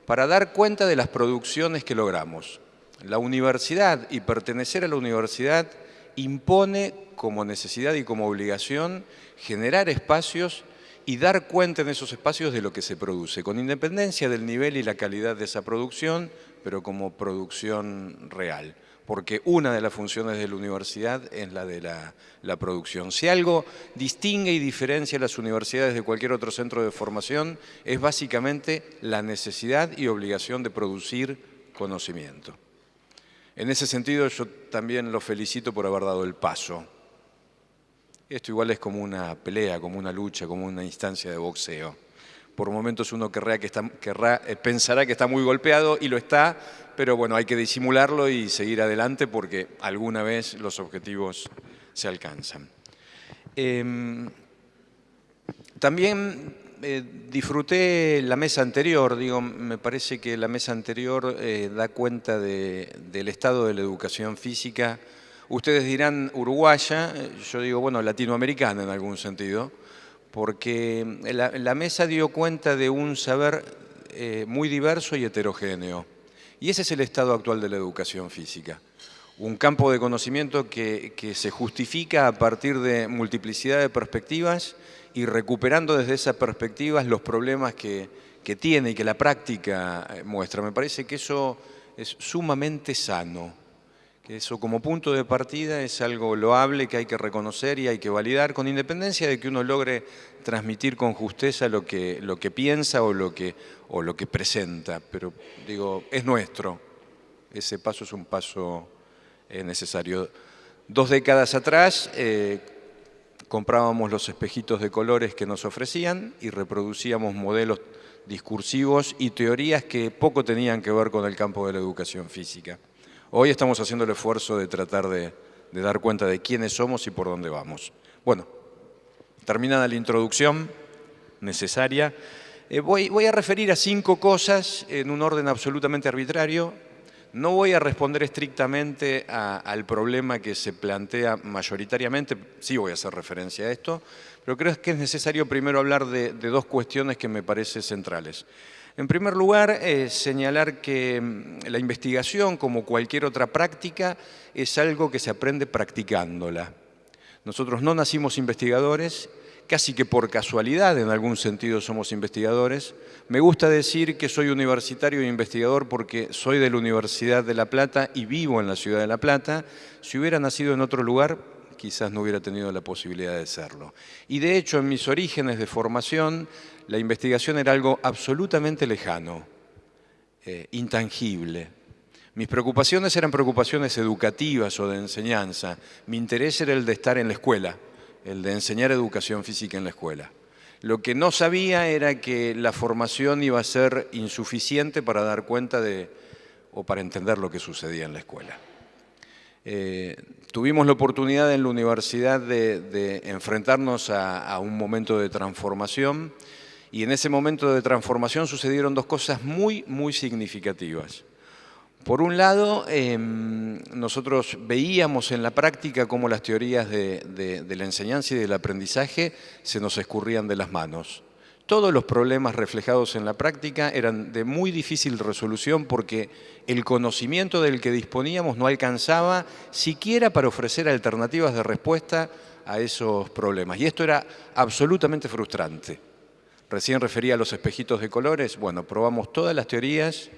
para dar cuenta de las producciones que logramos. La universidad y pertenecer a la universidad impone como necesidad y como obligación generar espacios y dar cuenta en esos espacios de lo que se produce, con independencia del nivel y la calidad de esa producción, pero como producción real. Porque una de las funciones de la universidad es la de la, producción. Si algo distingue y diferencia las universidades de cualquier otro centro de formación, es básicamente la necesidad y obligación de producir conocimiento. En ese sentido, yo también lo felicito por haber dado el paso esto igual es como una pelea, como una lucha, como una instancia de boxeo. Por momentos uno querrá que está, eh, pensará que está muy golpeado y lo está, pero bueno, hay que disimularlo y seguir adelante porque alguna vez los objetivos se alcanzan. Em, también eh, disfruté la mesa anterior, digo, me parece que la mesa anterior eh, da cuenta del estado de la educación física Ustedes dirán uruguaya, yo digo, bueno, latinoamericana en algún sentido, porque la, mesa dio cuenta de un saber eh, muy diverso y heterogéneo. Y ese es el estado actual de la educación física. Un campo de conocimiento que, se justifica a partir de multiplicidad de perspectivas y recuperando desde esas perspectivas los problemas que, tiene y que la práctica eh, muestra. Me parece que eso es sumamente sano que eso como punto de partida es algo loable que hay que reconocer y hay que validar, con independencia de que uno logre transmitir con justeza lo que, lo que piensa o lo que, o lo que presenta. Pero digo, es nuestro. Ese paso es un paso eh, necesario. Dos décadas atrás, eh, comprábamos los espejitos de colores que nos ofrecían y reproducíamos modelos discursivos y teorías que poco tenían que ver con el campo de la educación física. Hoy estamos haciendo el esfuerzo de tratar de, dar cuenta de quiénes somos y por dónde vamos. Bueno, terminada la introducción necesaria, eh, voy, voy a referir a cinco cosas en un orden absolutamente arbitrario, no voy a responder estrictamente al problema que se plantea mayoritariamente, sí voy a hacer referencia a esto, pero creo que es necesario primero hablar de, dos cuestiones que me parecen centrales. En primer lugar, eh, señalar que mm, la investigación, como cualquier otra práctica, es algo que se aprende practicándola. Nosotros no nacimos investigadores casi que por casualidad en algún sentido somos investigadores. Me gusta decir que soy universitario e investigador porque soy de la Universidad de La Plata y vivo en la ciudad de La Plata. Si hubiera nacido en otro lugar, quizás no hubiera tenido la posibilidad de serlo. Y de hecho, en mis orígenes de formación, la investigación era algo absolutamente lejano, eh, intangible. Mis preocupaciones eran preocupaciones educativas o de enseñanza. Mi interés era el de estar en la escuela el de enseñar educación física en la escuela. Lo que no sabía era que la formación iba a ser insuficiente para dar cuenta de, o para entender lo que sucedía en la escuela. Eh, tuvimos la oportunidad en la universidad de, enfrentarnos a, un momento de transformación y en ese momento de transformación sucedieron dos cosas muy, muy significativas. Por un lado, em, nosotros veíamos en la práctica cómo las teorías de, la enseñanza y del aprendizaje se nos escurrían de las manos. Todos los problemas reflejados en la práctica eran de muy difícil resolución porque el conocimiento del que disponíamos no alcanzaba siquiera para ofrecer alternativas de respuesta a esos problemas. Y esto era absolutamente frustrante. Recién refería a los espejitos de colores. Bueno, probamos todas las teorías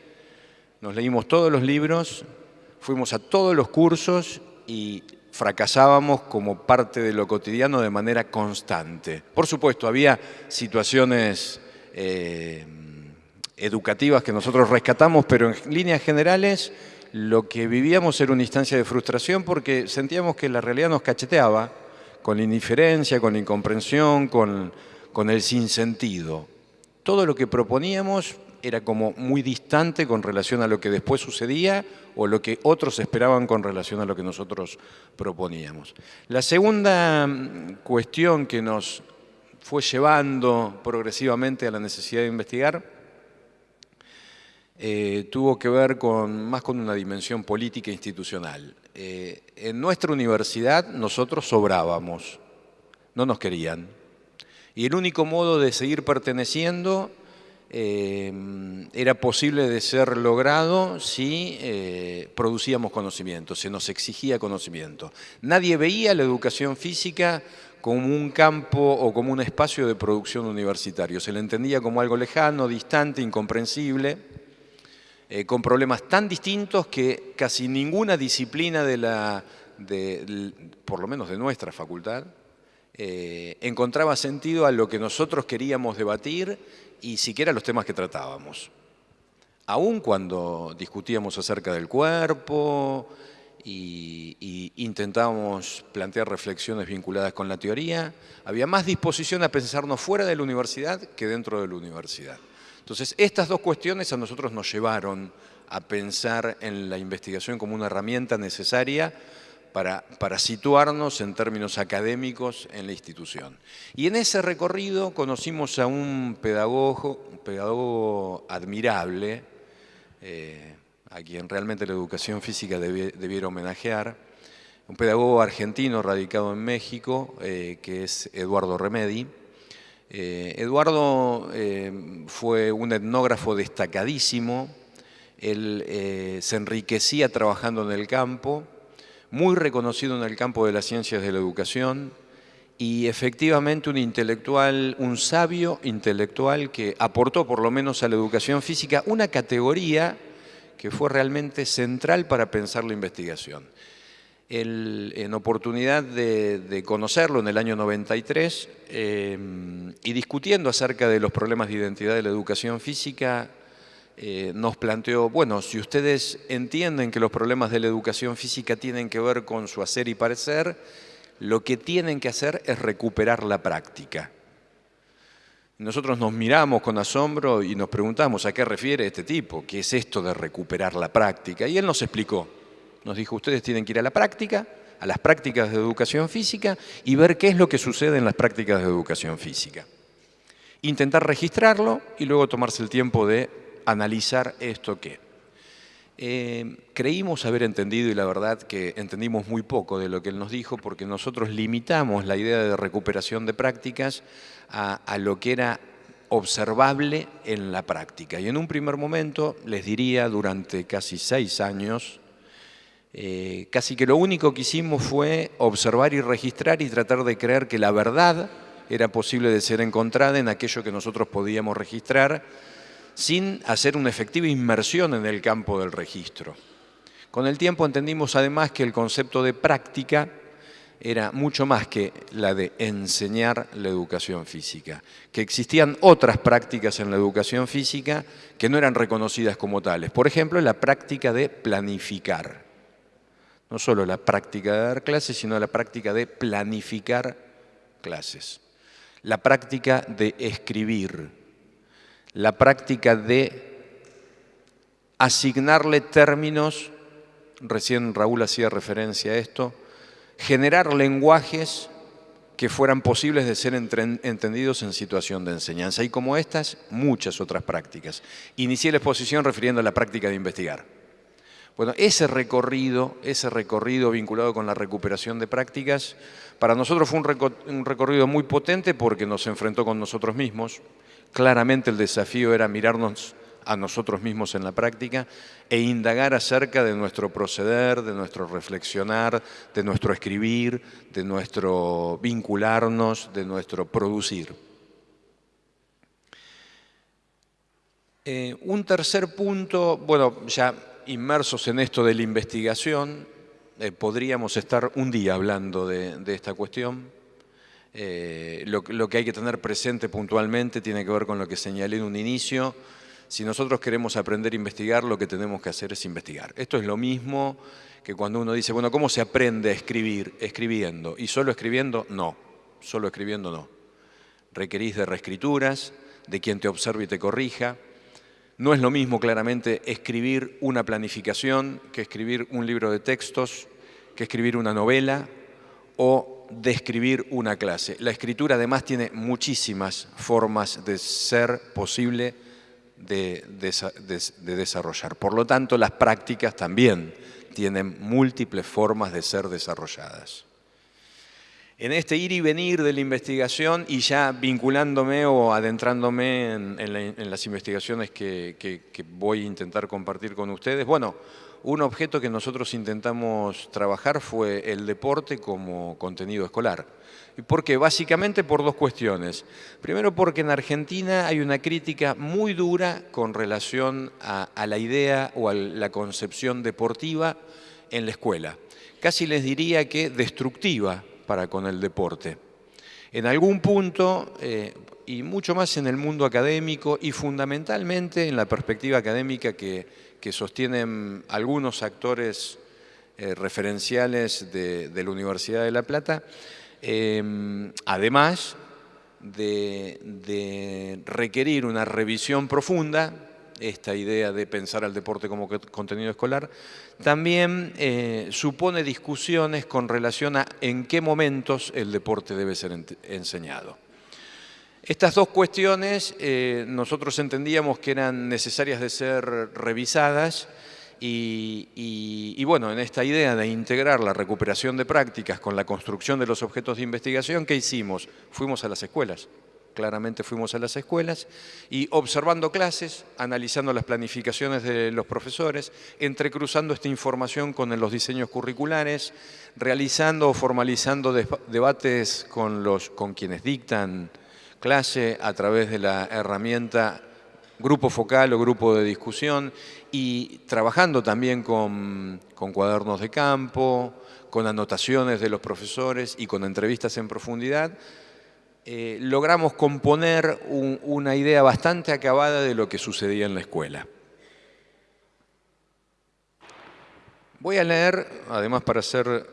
nos leímos todos los libros, fuimos a todos los cursos y fracasábamos como parte de lo cotidiano de manera constante. Por supuesto, había situaciones eh, educativas que nosotros rescatamos, pero en líneas generales lo que vivíamos era una instancia de frustración porque sentíamos que la realidad nos cacheteaba con la indiferencia, con la incomprensión, con, con el sinsentido. Todo lo que proponíamos era como muy distante con relación a lo que después sucedía o lo que otros esperaban con relación a lo que nosotros proponíamos. La segunda mm, cuestión que nos fue llevando progresivamente a la necesidad de investigar eh, tuvo que ver con, más con una dimensión política e institucional. Eh, en nuestra universidad nosotros sobrábamos, no nos querían. Y el único modo de seguir perteneciendo Em, era posible de ser logrado si eh, producíamos conocimiento, se nos exigía conocimiento. Nadie veía la educación física como un campo o como un espacio de producción universitario. Se le entendía como algo lejano, distante, incomprensible, eh, con problemas tan distintos que casi ninguna disciplina de la, por lo menos de nuestra facultad, eh, encontraba sentido a lo que nosotros queríamos debatir y siquiera los temas que tratábamos. Aún cuando discutíamos acerca del cuerpo y, intentábamos plantear reflexiones vinculadas con la teoría, había más disposición a pensarnos fuera de la universidad que dentro de la universidad. Entonces, estas dos cuestiones a nosotros nos llevaron a pensar en la investigación como una herramienta necesaria para, situarnos en términos académicos en la institución. Y en ese recorrido conocimos a un pedagogo, un pedagogo admirable, eh, a quien realmente la educación física debiera homenajear, un pedagogo argentino radicado en México, eh, que es Eduardo Remedi. Eh, Eduardo fue un etnógrafo destacadísimo, él se enriquecía trabajando en el campo, muy reconocido en el campo de las ciencias de la educación y efectivamente un intelectual, un sabio intelectual que aportó por lo menos a la educación física una categoría que fue realmente central para pensar la investigación. en oportunidad de, conocerlo en el año 93 eh, y discutiendo acerca de los problemas de identidad de la educación física, eh, nos planteó, bueno, si ustedes entienden que los problemas de la educación física tienen que ver con su hacer y parecer, lo que tienen que hacer es recuperar la práctica. Nosotros nos miramos con asombro y nos preguntamos a qué refiere este tipo, qué es esto de recuperar la práctica. Y él nos explicó, nos dijo, ustedes tienen que ir a la práctica, a las prácticas de educación física y ver qué es lo que sucede en las prácticas de educación física. Intentar registrarlo y luego tomarse el tiempo de analizar esto que. Eh, creímos haber entendido y la verdad que entendimos muy poco de lo que él nos dijo porque nosotros limitamos la idea de recuperación de prácticas a, lo que era observable en la práctica. Y en un primer momento, les diría, durante casi seis años, eh, casi que lo único que hicimos fue observar y registrar y tratar de creer que la verdad era posible de ser encontrada en aquello que nosotros podíamos registrar sin hacer una efectiva inmersión en el campo del registro. Con el tiempo entendimos además que el concepto de práctica era mucho más que la de enseñar la educación física, que existían otras prácticas en la educación física que no eran reconocidas como tales. Por ejemplo, la práctica de planificar no solo la práctica de dar clases, sino la práctica de planificar clases, la práctica de escribir, la práctica de asignarle términos, recién Raúl hacía referencia a esto, generar lenguajes que fueran posibles de ser entendidos en situación de enseñanza. Y como estas, muchas otras prácticas. Inicié la exposición refiriendo a la práctica de investigar. Bueno, ese recorrido, ese recorrido vinculado con la recuperación de prácticas, para nosotros fue un, recorrido muy potente porque nos enfrentó con nosotros mismos. Claramente el desafío era mirarnos a nosotros mismos en la práctica e indagar acerca de nuestro proceder, de nuestro reflexionar, de nuestro escribir, de nuestro vincularnos, de nuestro producir. Eh, un tercer punto, bueno, ya inmersos en esto de la investigación, eh, podríamos estar un día hablando de, esta cuestión. Eh, lo, que hay que tener presente puntualmente tiene que ver con lo que señalé en un inicio. Si nosotros queremos aprender a investigar, lo que tenemos que hacer es investigar. Esto es lo mismo que cuando uno dice, bueno, ¿cómo se aprende a escribir? Escribiendo. ¿Y solo escribiendo? No. Solo escribiendo no. Requerís de reescrituras, de quien te observe y te corrija, no es lo mismo claramente escribir una planificación que escribir un libro de textos, que escribir una novela o describir una clase. La escritura además tiene muchísimas formas de ser posible de, de, desarrollar. Por lo tanto, las prácticas también tienen múltiples formas de ser desarrolladas en este ir y venir de la investigación y ya vinculándome o adentrándome en, las investigaciones que, voy a intentar compartir con ustedes, bueno, un objeto que nosotros intentamos trabajar fue el deporte como contenido escolar. ¿Y por qué? Básicamente por dos cuestiones. Primero porque en Argentina hay una crítica muy dura con relación a, la idea o a la concepción deportiva en la escuela. Casi les diría que destructiva para con el deporte. En algún punto, eh, y mucho más en el mundo académico y fundamentalmente en la perspectiva académica que, sostienen algunos actores eh, referenciales de, la Universidad de La Plata, em, además de requerir una revisión profunda esta idea de pensar al deporte como contenido escolar, también eh, supone discusiones con relación a en qué momentos el deporte debe ser enseñado. Estas dos cuestiones eh, nosotros entendíamos que eran necesarias de ser revisadas y, bueno, en esta idea de integrar la recuperación de prácticas con la construcción de los objetos de investigación, ¿qué hicimos? Fuimos a las escuelas claramente fuimos a las escuelas y observando clases, analizando las planificaciones de los profesores, entrecruzando esta información con los diseños curriculares, realizando o formalizando debates con, los, con quienes dictan clase a través de la herramienta grupo focal o grupo de discusión y trabajando también con, con cuadernos de campo, con anotaciones de los profesores y con entrevistas en profundidad, eh, logramos componer una idea bastante acabada de lo que sucedía en la escuela. Voy a leer, además para ser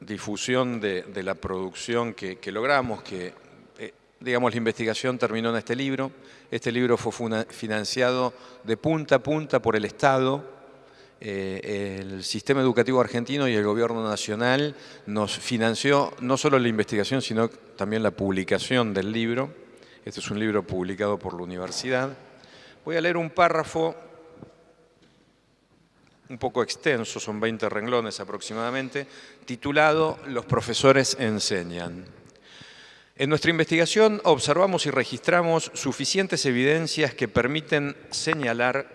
difusión de, la producción que, logramos, que digamos la investigación terminó en este libro. Este libro fue financiado de punta a punta por el Estado, eh, el sistema educativo argentino y el gobierno nacional nos financió no solo la investigación, sino también la publicación del libro. Este es un libro publicado por la universidad. Voy a leer un párrafo un poco extenso, son 20 renglones aproximadamente, titulado Los profesores enseñan. En nuestra investigación observamos y registramos suficientes evidencias que permiten señalar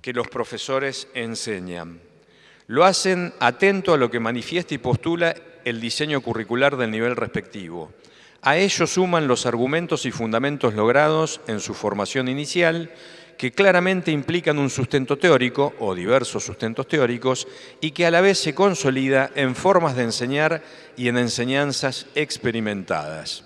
que los profesores enseñan. Lo hacen atento a lo que manifiesta y postula el diseño curricular del nivel respectivo. A ello suman los argumentos y fundamentos logrados en su formación inicial, que claramente implican un sustento teórico o diversos sustentos teóricos y que a la vez se consolida en formas de enseñar y en enseñanzas experimentadas.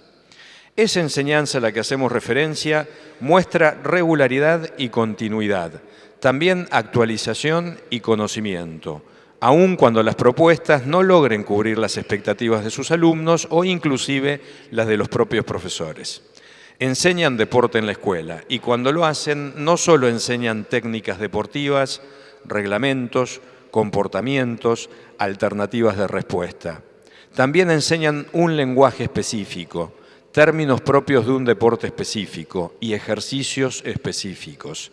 Esa enseñanza a la que hacemos referencia muestra regularidad y continuidad, también actualización y conocimiento, aun cuando las propuestas no logren cubrir las expectativas de sus alumnos o inclusive las de los propios profesores. Enseñan deporte en la escuela y cuando lo hacen no solo enseñan técnicas deportivas, reglamentos, comportamientos, alternativas de respuesta. También enseñan un lenguaje específico, términos propios de un deporte específico y ejercicios específicos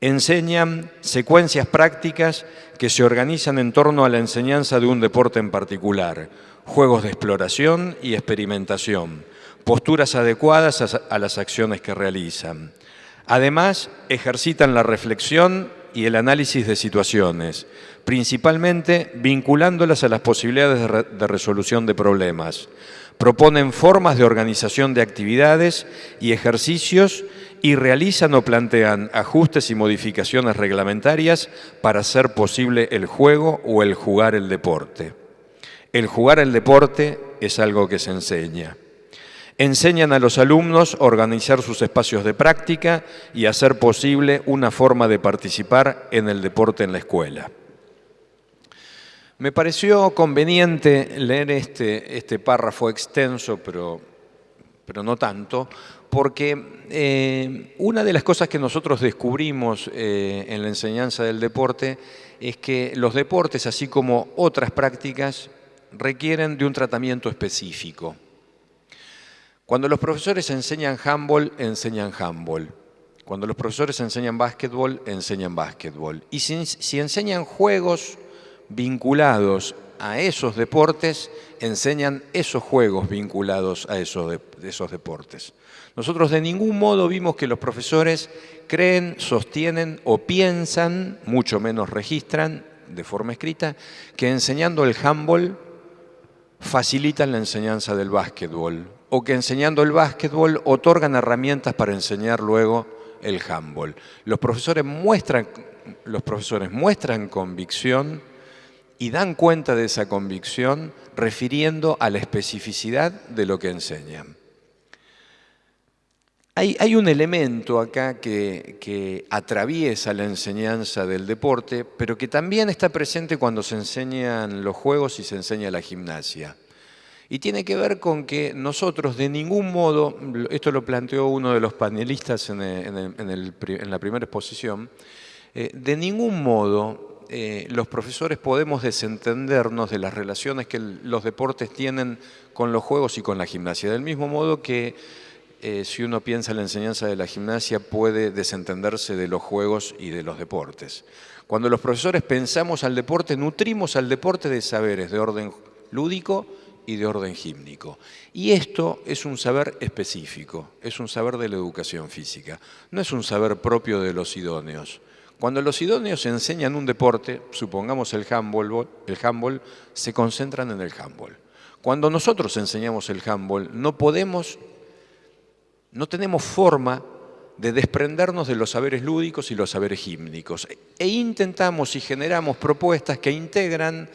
enseñan secuencias prácticas que se organizan en torno a la enseñanza de un deporte en particular, juegos de exploración y experimentación, posturas adecuadas a las acciones que realizan. Además, ejercitan la reflexión y el análisis de situaciones, principalmente vinculándolas a las posibilidades de, resolución de problemas. Proponen formas de organización de actividades y ejercicios y realizan o plantean ajustes y modificaciones reglamentarias para hacer posible el juego o el jugar el deporte. El jugar el deporte es algo que se enseña. Enseñan a los alumnos a organizar sus espacios de práctica y hacer posible una forma de participar en el deporte en la escuela. Me pareció conveniente leer este, este párrafo extenso, pero, pero no tanto, porque eh, una de las cosas que nosotros descubrimos eh, en la enseñanza del deporte es que los deportes, así como otras prácticas, requieren de un tratamiento específico. Cuando los profesores enseñan handball, enseñan handball. Cuando los profesores enseñan básquetbol, enseñan básquetbol. Y si enseñan juegos vinculados a esos deportes, enseñan esos juegos vinculados a esos, esos deportes. Nosotros de ningún modo vimos que los profesores creen, sostienen o piensan, mucho menos registran de forma escrita, que enseñando el handball facilitan la enseñanza del básquetbol o que enseñando el básquetbol otorgan herramientas para enseñar luego el handball. Los profesores muestran, los profesores muestran convicción y dan cuenta de esa convicción refiriendo a la especificidad de lo que enseñan. Hay, un elemento acá que, atraviesa la enseñanza del deporte, pero que también está presente cuando se enseñan los juegos y se enseña la gimnasia. Y tiene que ver con que nosotros de ningún modo, esto lo planteó uno de los panelistas en, la primera exposición, eh, de ningún modo eh, los profesores podemos desentendernos de las relaciones que los deportes tienen con los juegos y con la gimnasia. Del mismo modo que eh, si uno piensa en la enseñanza de la gimnasia puede desentenderse de los juegos y de los deportes. Cuando los profesores pensamos al deporte, nutrimos al deporte de saberes de orden lúdico y de orden gímnico. Y esto es un saber específico, es un saber de la educación física, no es un saber propio de los idóneos. Cuando los idóneos enseñan un deporte, supongamos el handball, el handball, se concentran en el handball. Cuando nosotros enseñamos el handball, no podemos, no tenemos forma de desprendernos de los saberes lúdicos y los saberes gímnicos. E intentamos y generamos propuestas que integran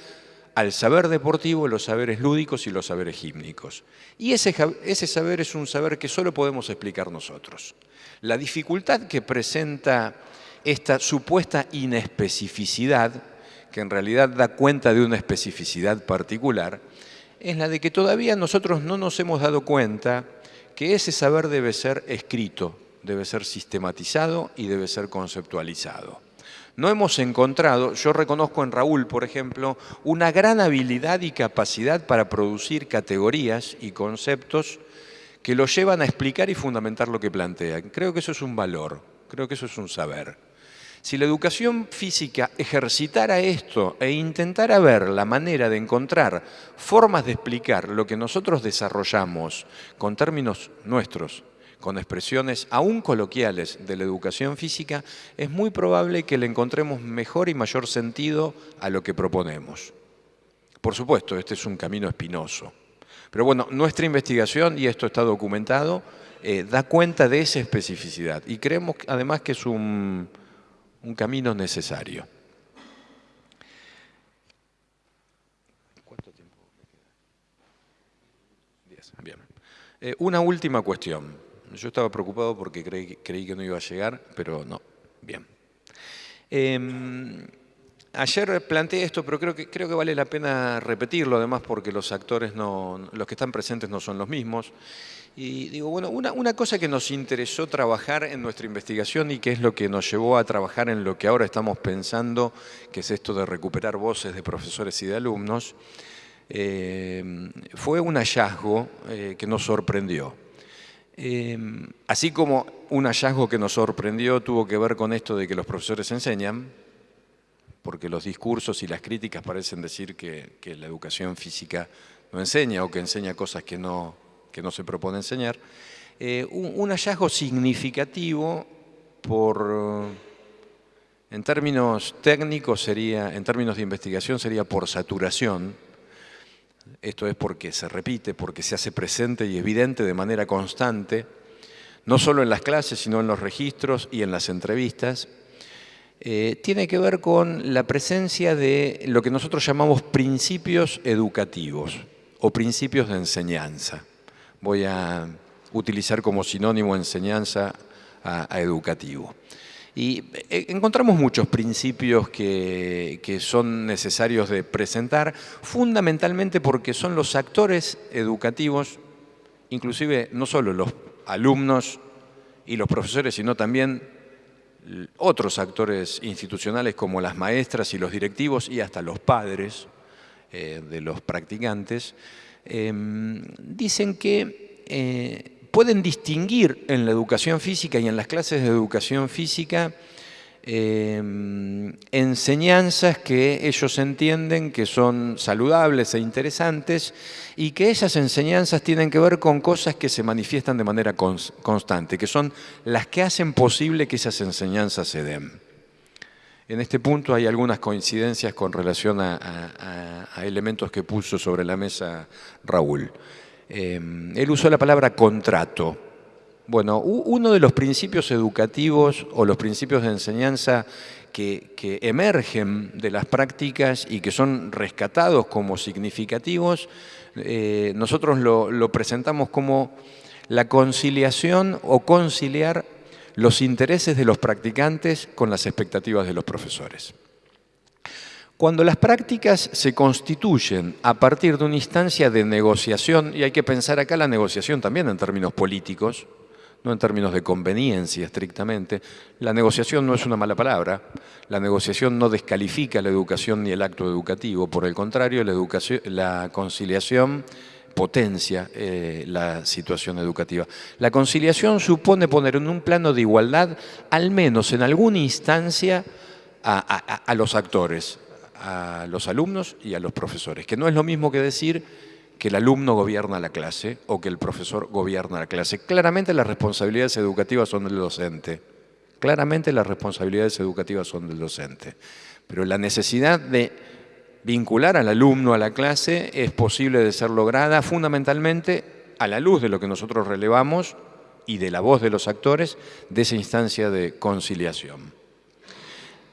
al saber deportivo los saberes lúdicos y los saberes gímnicos. Y ese, ese saber es un saber que solo podemos explicar nosotros. La dificultad que presenta esta supuesta inespecificidad que en realidad da cuenta de una especificidad particular, es la de que todavía nosotros no nos hemos dado cuenta que ese saber debe ser escrito, debe ser sistematizado y debe ser conceptualizado. No hemos encontrado, yo reconozco en Raúl, por ejemplo, una gran habilidad y capacidad para producir categorías y conceptos que lo llevan a explicar y fundamentar lo que plantean. Creo que eso es un valor, creo que eso es un saber. Si la educación física ejercitara esto e intentara ver la manera de encontrar formas de explicar lo que nosotros desarrollamos con términos nuestros, con expresiones aún coloquiales de la educación física, es muy probable que le encontremos mejor y mayor sentido a lo que proponemos. Por supuesto, este es un camino espinoso. Pero bueno, nuestra investigación, y esto está documentado, eh, da cuenta de esa especificidad. Y creemos además que es un, camino necesario. ¿Cuánto tiempo me queda? Bien. Eh, una última cuestión. Yo estaba preocupado porque creí, que no iba a llegar, pero no. Bien. Em, ayer planteé esto, pero creo que, creo que vale la pena repetirlo, además porque los actores, no, los que están presentes no son los mismos. Y digo, bueno, una, cosa que nos interesó trabajar en nuestra investigación y que es lo que nos llevó a trabajar en lo que ahora estamos pensando, que es esto de recuperar voces de profesores y de alumnos, eh, fue un hallazgo eh, que nos sorprendió. Eh, así como un hallazgo que nos sorprendió tuvo que ver con esto de que los profesores enseñan, porque los discursos y las críticas parecen decir que, la educación física no enseña o que enseña cosas que no, se propone enseñar, eh, un, hallazgo significativo por, en términos técnicos sería, en términos de investigación sería por saturación, esto es porque se repite, porque se hace presente y evidente de manera constante, no solo en las clases, sino en los registros y en las entrevistas, eh, tiene que ver con la presencia de lo que nosotros llamamos principios educativos o principios de enseñanza voy a utilizar como sinónimo enseñanza a, educativo. Y eh, encontramos muchos principios que, son necesarios de presentar, fundamentalmente porque son los actores educativos, inclusive no solo los alumnos y los profesores, sino también otros actores institucionales como las maestras y los directivos y hasta los padres eh, de los practicantes, Em, dicen que eh, pueden distinguir en la educación física y en las clases de educación física em, enseñanzas que ellos entienden que son saludables e interesantes y que esas enseñanzas tienen que ver con cosas que se manifiestan de manera constante, que son las que hacen posible que esas enseñanzas se den. En este punto hay algunas coincidencias con relación a, elementos que puso sobre la mesa Raúl. Eh, él usó la palabra contrato. Bueno, uno de los principios educativos o los principios de enseñanza que, emergen de las prácticas y que son rescatados como significativos, eh, nosotros lo presentamos como la conciliación o conciliar los intereses de los practicantes con las expectativas de los profesores. Cuando las prácticas se constituyen a partir de una instancia de negociación, y hay que pensar acá la negociación también en términos políticos, no en términos de conveniencia estrictamente, la negociación no es una mala palabra, la negociación no descalifica la educación ni el acto educativo, por el contrario, la, educación, la conciliación potencia eh, la situación educativa. La conciliación supone poner en un plano de igualdad, al menos en alguna instancia, a, los actores, a los alumnos y a los profesores, que no es lo mismo que decir que el alumno gobierna la clase o que el profesor gobierna la clase. Claramente las responsabilidades educativas son del docente. Claramente las responsabilidades educativas son del docente. Pero la necesidad de vincular al alumno a la clase es posible de ser lograda fundamentalmente a la luz de lo que nosotros relevamos y de la voz de los actores de esa instancia de conciliación.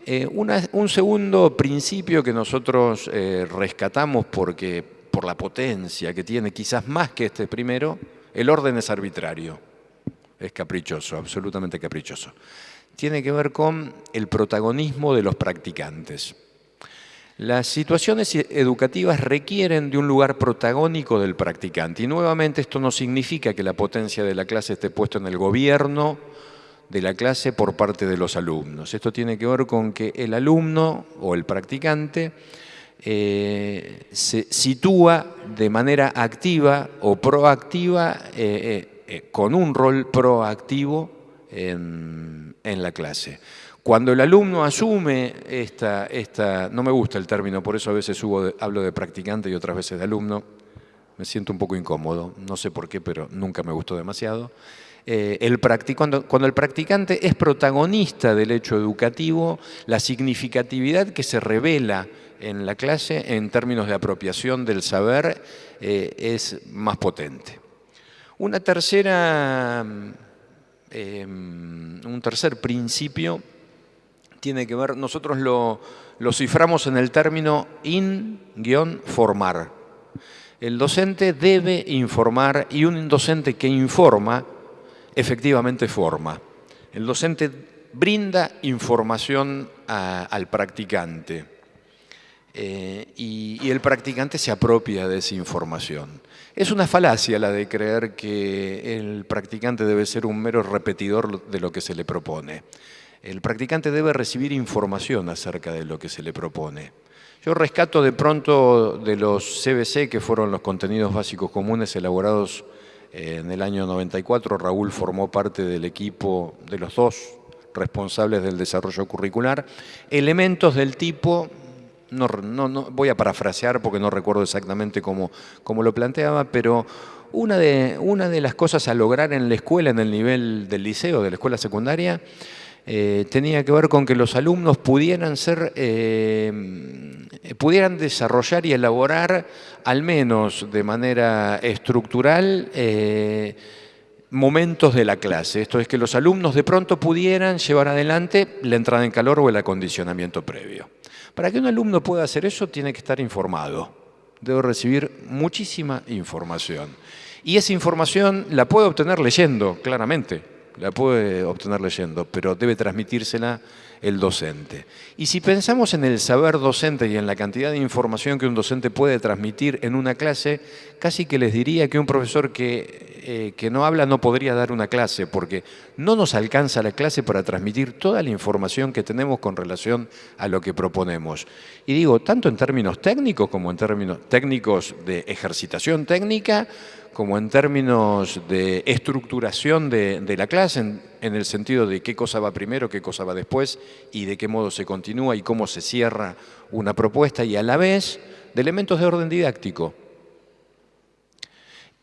Eh, un segundo principio que nosotros eh, rescatamos porque, por la potencia que tiene, quizás más que este primero, el orden es arbitrario, es caprichoso, absolutamente caprichoso. Tiene que ver con el protagonismo de los practicantes. Las situaciones educativas requieren de un lugar protagónico del practicante y nuevamente esto no significa que la potencia de la clase esté puesta en el gobierno de la clase por parte de los alumnos. Esto tiene que ver con que el alumno o el practicante eh, se sitúa de manera activa o proactiva eh, eh, con un rol proactivo en, en la clase. Cuando el alumno asume esta, esta, no me gusta el término, por eso a veces hablo de practicante y otras veces de alumno, me siento un poco incómodo, no sé por qué, pero nunca me gustó demasiado. Eh, el cuando, el practicante es protagonista del hecho educativo, la significatividad que se revela en la clase en términos de apropiación del saber eh, es más potente. Una tercera, eh, un tercer principio tiene que ver, nosotros lo, ciframos en el término in-formar. El docente debe informar y un docente que informa, efectivamente forma. El docente brinda información al practicante eh, y, el practicante se apropia de esa información. Es una falacia la de creer que el practicante debe ser un mero repetidor de lo que se le propone el practicante debe recibir información acerca de lo que se le propone. Yo rescato de pronto de los CBC, que fueron los contenidos básicos comunes elaborados en el año 94, Raúl formó parte del equipo de los dos responsables del desarrollo curricular, elementos del tipo, no, voy a parafrasear porque no recuerdo exactamente cómo, cómo lo planteaba, pero una de, una de las cosas a lograr en la escuela, en el nivel del liceo, de la escuela secundaria, eh, tenía que ver con que los alumnos pudieran ser, eh, pudieran desarrollar y elaborar, al menos de manera estructural, eh, momentos de la clase. Esto es que los alumnos de pronto pudieran llevar adelante la entrada en calor o el acondicionamiento previo. Para que un alumno pueda hacer eso, tiene que estar informado. Debe recibir muchísima información. Y esa información la puede obtener leyendo, claramente la puede obtener leyendo, pero debe transmitírsela el docente. Y si pensamos en el saber docente y en la cantidad de información que un docente puede transmitir en una clase, casi que les diría que un profesor que, eh, que no habla no podría dar una clase, porque no nos alcanza la clase para transmitir toda la información que tenemos con relación a lo que proponemos. Y digo, tanto en términos técnicos como en términos técnicos de ejercitación técnica, como en términos de estructuración de, la clase, en, el sentido de qué cosa va primero, qué cosa va después y de qué modo se continúa y cómo se cierra una propuesta y a la vez de elementos de orden didáctico.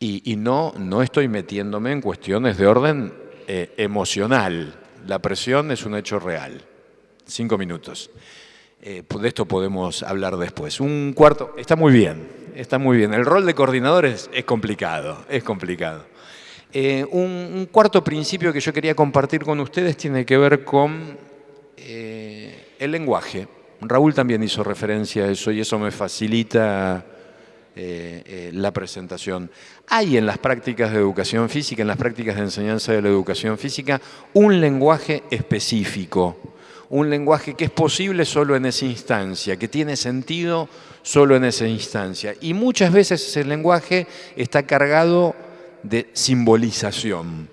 Y, no, no estoy metiéndome en cuestiones de orden eh, emocional. La presión es un hecho real. Cinco minutos. Eh, de esto podemos hablar después. Un cuarto, está muy bien, está muy bien. El rol de coordinador es, complicado, es complicado. Eh, un, cuarto principio que yo quería compartir con ustedes tiene que ver con eh, el lenguaje. Raúl también hizo referencia a eso y eso me facilita eh, la presentación. Hay en las prácticas de educación física, en las prácticas de enseñanza de la educación física, un lenguaje específico un lenguaje que es posible solo en esa instancia, que tiene sentido solo en esa instancia. Y muchas veces ese lenguaje está cargado de simbolización.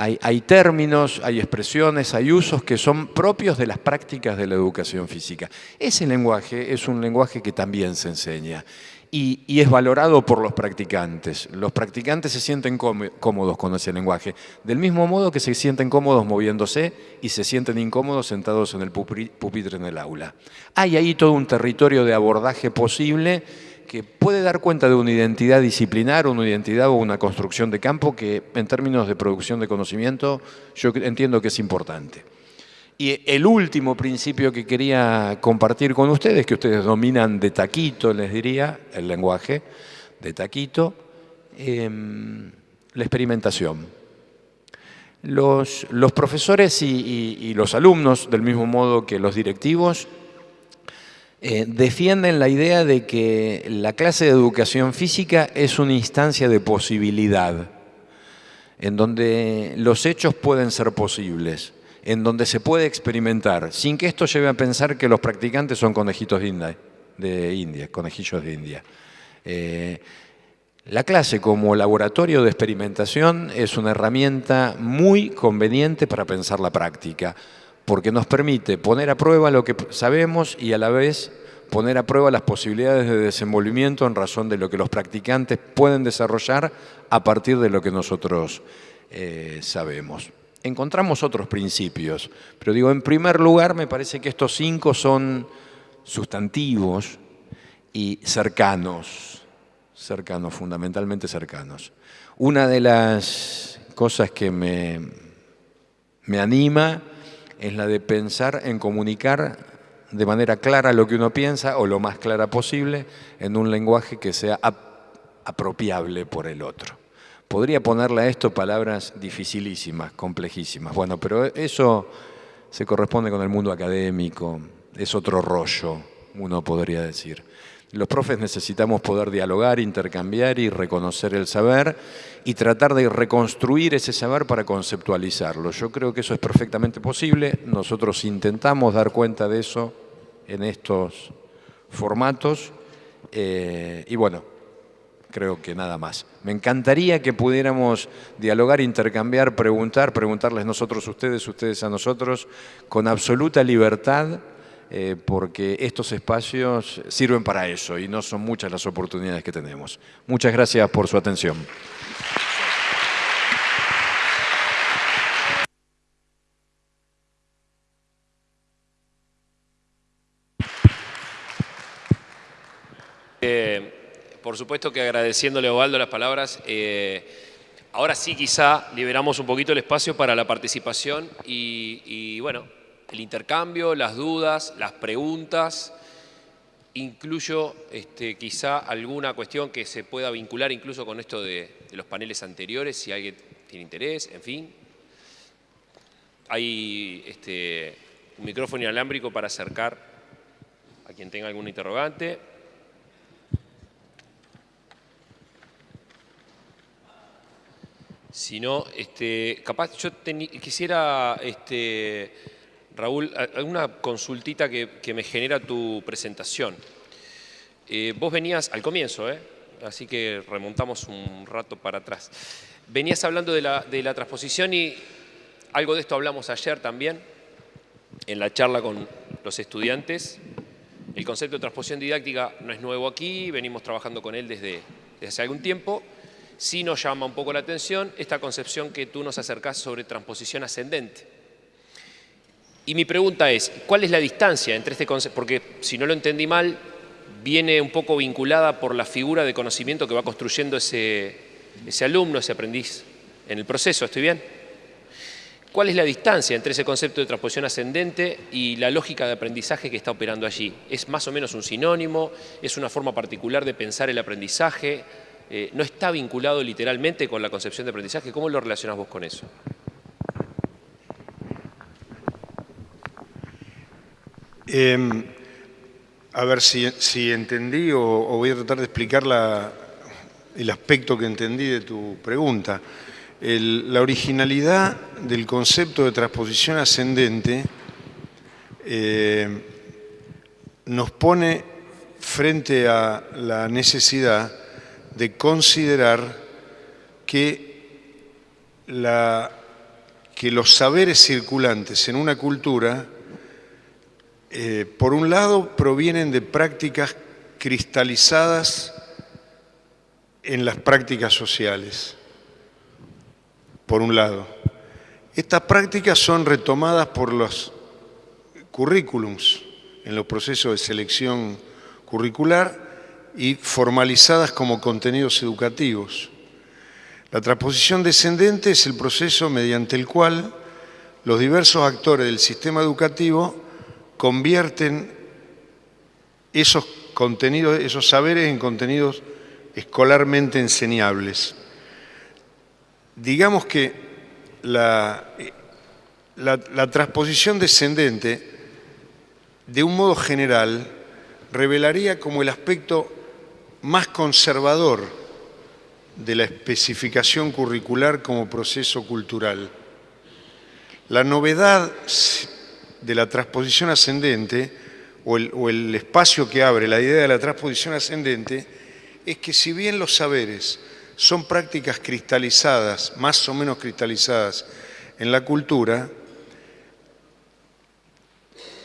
Hay, términos, hay expresiones, hay usos que son propios de las prácticas de la educación física. Ese lenguaje es un lenguaje que también se enseña y, es valorado por los practicantes. Los practicantes se sienten cómodos con ese lenguaje, del mismo modo que se sienten cómodos moviéndose y se sienten incómodos sentados en el pupitre en el aula. Hay ahí todo un territorio de abordaje posible que puede dar cuenta de una identidad disciplinar, una identidad o una construcción de campo que en términos de producción de conocimiento yo entiendo que es importante. Y el último principio que quería compartir con ustedes, que ustedes dominan de taquito, les diría, el lenguaje de taquito, em, la experimentación. Los, profesores y, los alumnos, del mismo modo que los directivos, eh, defienden la idea de que la clase de educación física es una instancia de posibilidad, en donde los hechos pueden ser posibles en donde se puede experimentar, sin que esto lleve a pensar que los practicantes son conejitos de India, de India conejillos de India. Eh, la clase como laboratorio de experimentación es una herramienta muy conveniente para pensar la práctica, porque nos permite poner a prueba lo que sabemos y a la vez poner a prueba las posibilidades de desenvolvimiento en razón de lo que los practicantes pueden desarrollar a partir de lo que nosotros eh, sabemos. Encontramos otros principios, pero digo, en primer lugar me parece que estos cinco son sustantivos y cercanos, cercanos, fundamentalmente cercanos. Una de las cosas que me, me anima es la de pensar en comunicar de manera clara lo que uno piensa o lo más clara posible en un lenguaje que sea apropiable por el otro. Podría ponerle a esto palabras dificilísimas, complejísimas. Bueno, pero eso se corresponde con el mundo académico, es otro rollo, uno podría decir. Los profes necesitamos poder dialogar, intercambiar y reconocer el saber y tratar de reconstruir ese saber para conceptualizarlo. Yo creo que eso es perfectamente posible. Nosotros intentamos dar cuenta de eso en estos formatos. Eh, y bueno, creo que nada más. Me encantaría que pudiéramos dialogar, intercambiar, preguntar, preguntarles nosotros a ustedes, ustedes a nosotros, con absoluta libertad eh, porque estos espacios sirven para eso y no son muchas las oportunidades que tenemos. Muchas gracias por su atención. Eh, por supuesto que agradeciéndole a Ovaldo las palabras, eh, ahora sí quizá liberamos un poquito el espacio para la participación y bueno, el intercambio, las dudas, las preguntas. Incluyo este, quizá alguna cuestión que se pueda vincular incluso con esto de, los paneles anteriores, si alguien tiene interés, en fin. Hay este, un micrófono inalámbrico para acercar a quien tenga algún interrogante. Si no, este, capaz yo quisiera este, Raúl, alguna consultita que, me genera tu presentación. Eh, vos venías al comienzo, ¿eh? así que remontamos un rato para atrás. Venías hablando de la, de la transposición y algo de esto hablamos ayer también, en la charla con los estudiantes. El concepto de transposición didáctica no es nuevo aquí, venimos trabajando con él desde, desde hace algún tiempo. Sí nos llama un poco la atención esta concepción que tú nos acercás sobre transposición ascendente. Y mi pregunta es, ¿cuál es la distancia entre este concepto? Porque si no lo entendí mal, viene un poco vinculada por la figura de conocimiento que va construyendo ese, ese alumno, ese aprendiz en el proceso, ¿estoy bien? ¿Cuál es la distancia entre ese concepto de transposición ascendente y la lógica de aprendizaje que está operando allí? ¿Es más o menos un sinónimo? ¿Es una forma particular de pensar el aprendizaje? Eh, ¿No está vinculado literalmente con la concepción de aprendizaje? ¿Cómo lo relacionás vos con eso? Em, a ver si, entendí o, voy a tratar de explicar el aspecto que entendí de tu pregunta. la originalidad del concepto de transposición ascendente em, nos pone frente a la necesidad de considerar que, que los saberes circulantes en una cultura eh, por un lado, provienen de prácticas cristalizadas en las prácticas sociales, por un lado. Estas prácticas son retomadas por los currículums en los procesos de selección curricular y formalizadas como contenidos educativos. La transposición descendente es el proceso mediante el cual los diversos actores del sistema educativo convierten esos contenidos, esos saberes en contenidos escolarmente enseñables. Digamos que la, transposición descendente, de un modo general, revelaría como el aspecto más conservador de la especificación curricular como proceso cultural. La novedad de la transposición ascendente, o el, espacio que abre la idea de la transposición ascendente, es que si bien los saberes son prácticas cristalizadas, más o menos cristalizadas en la cultura,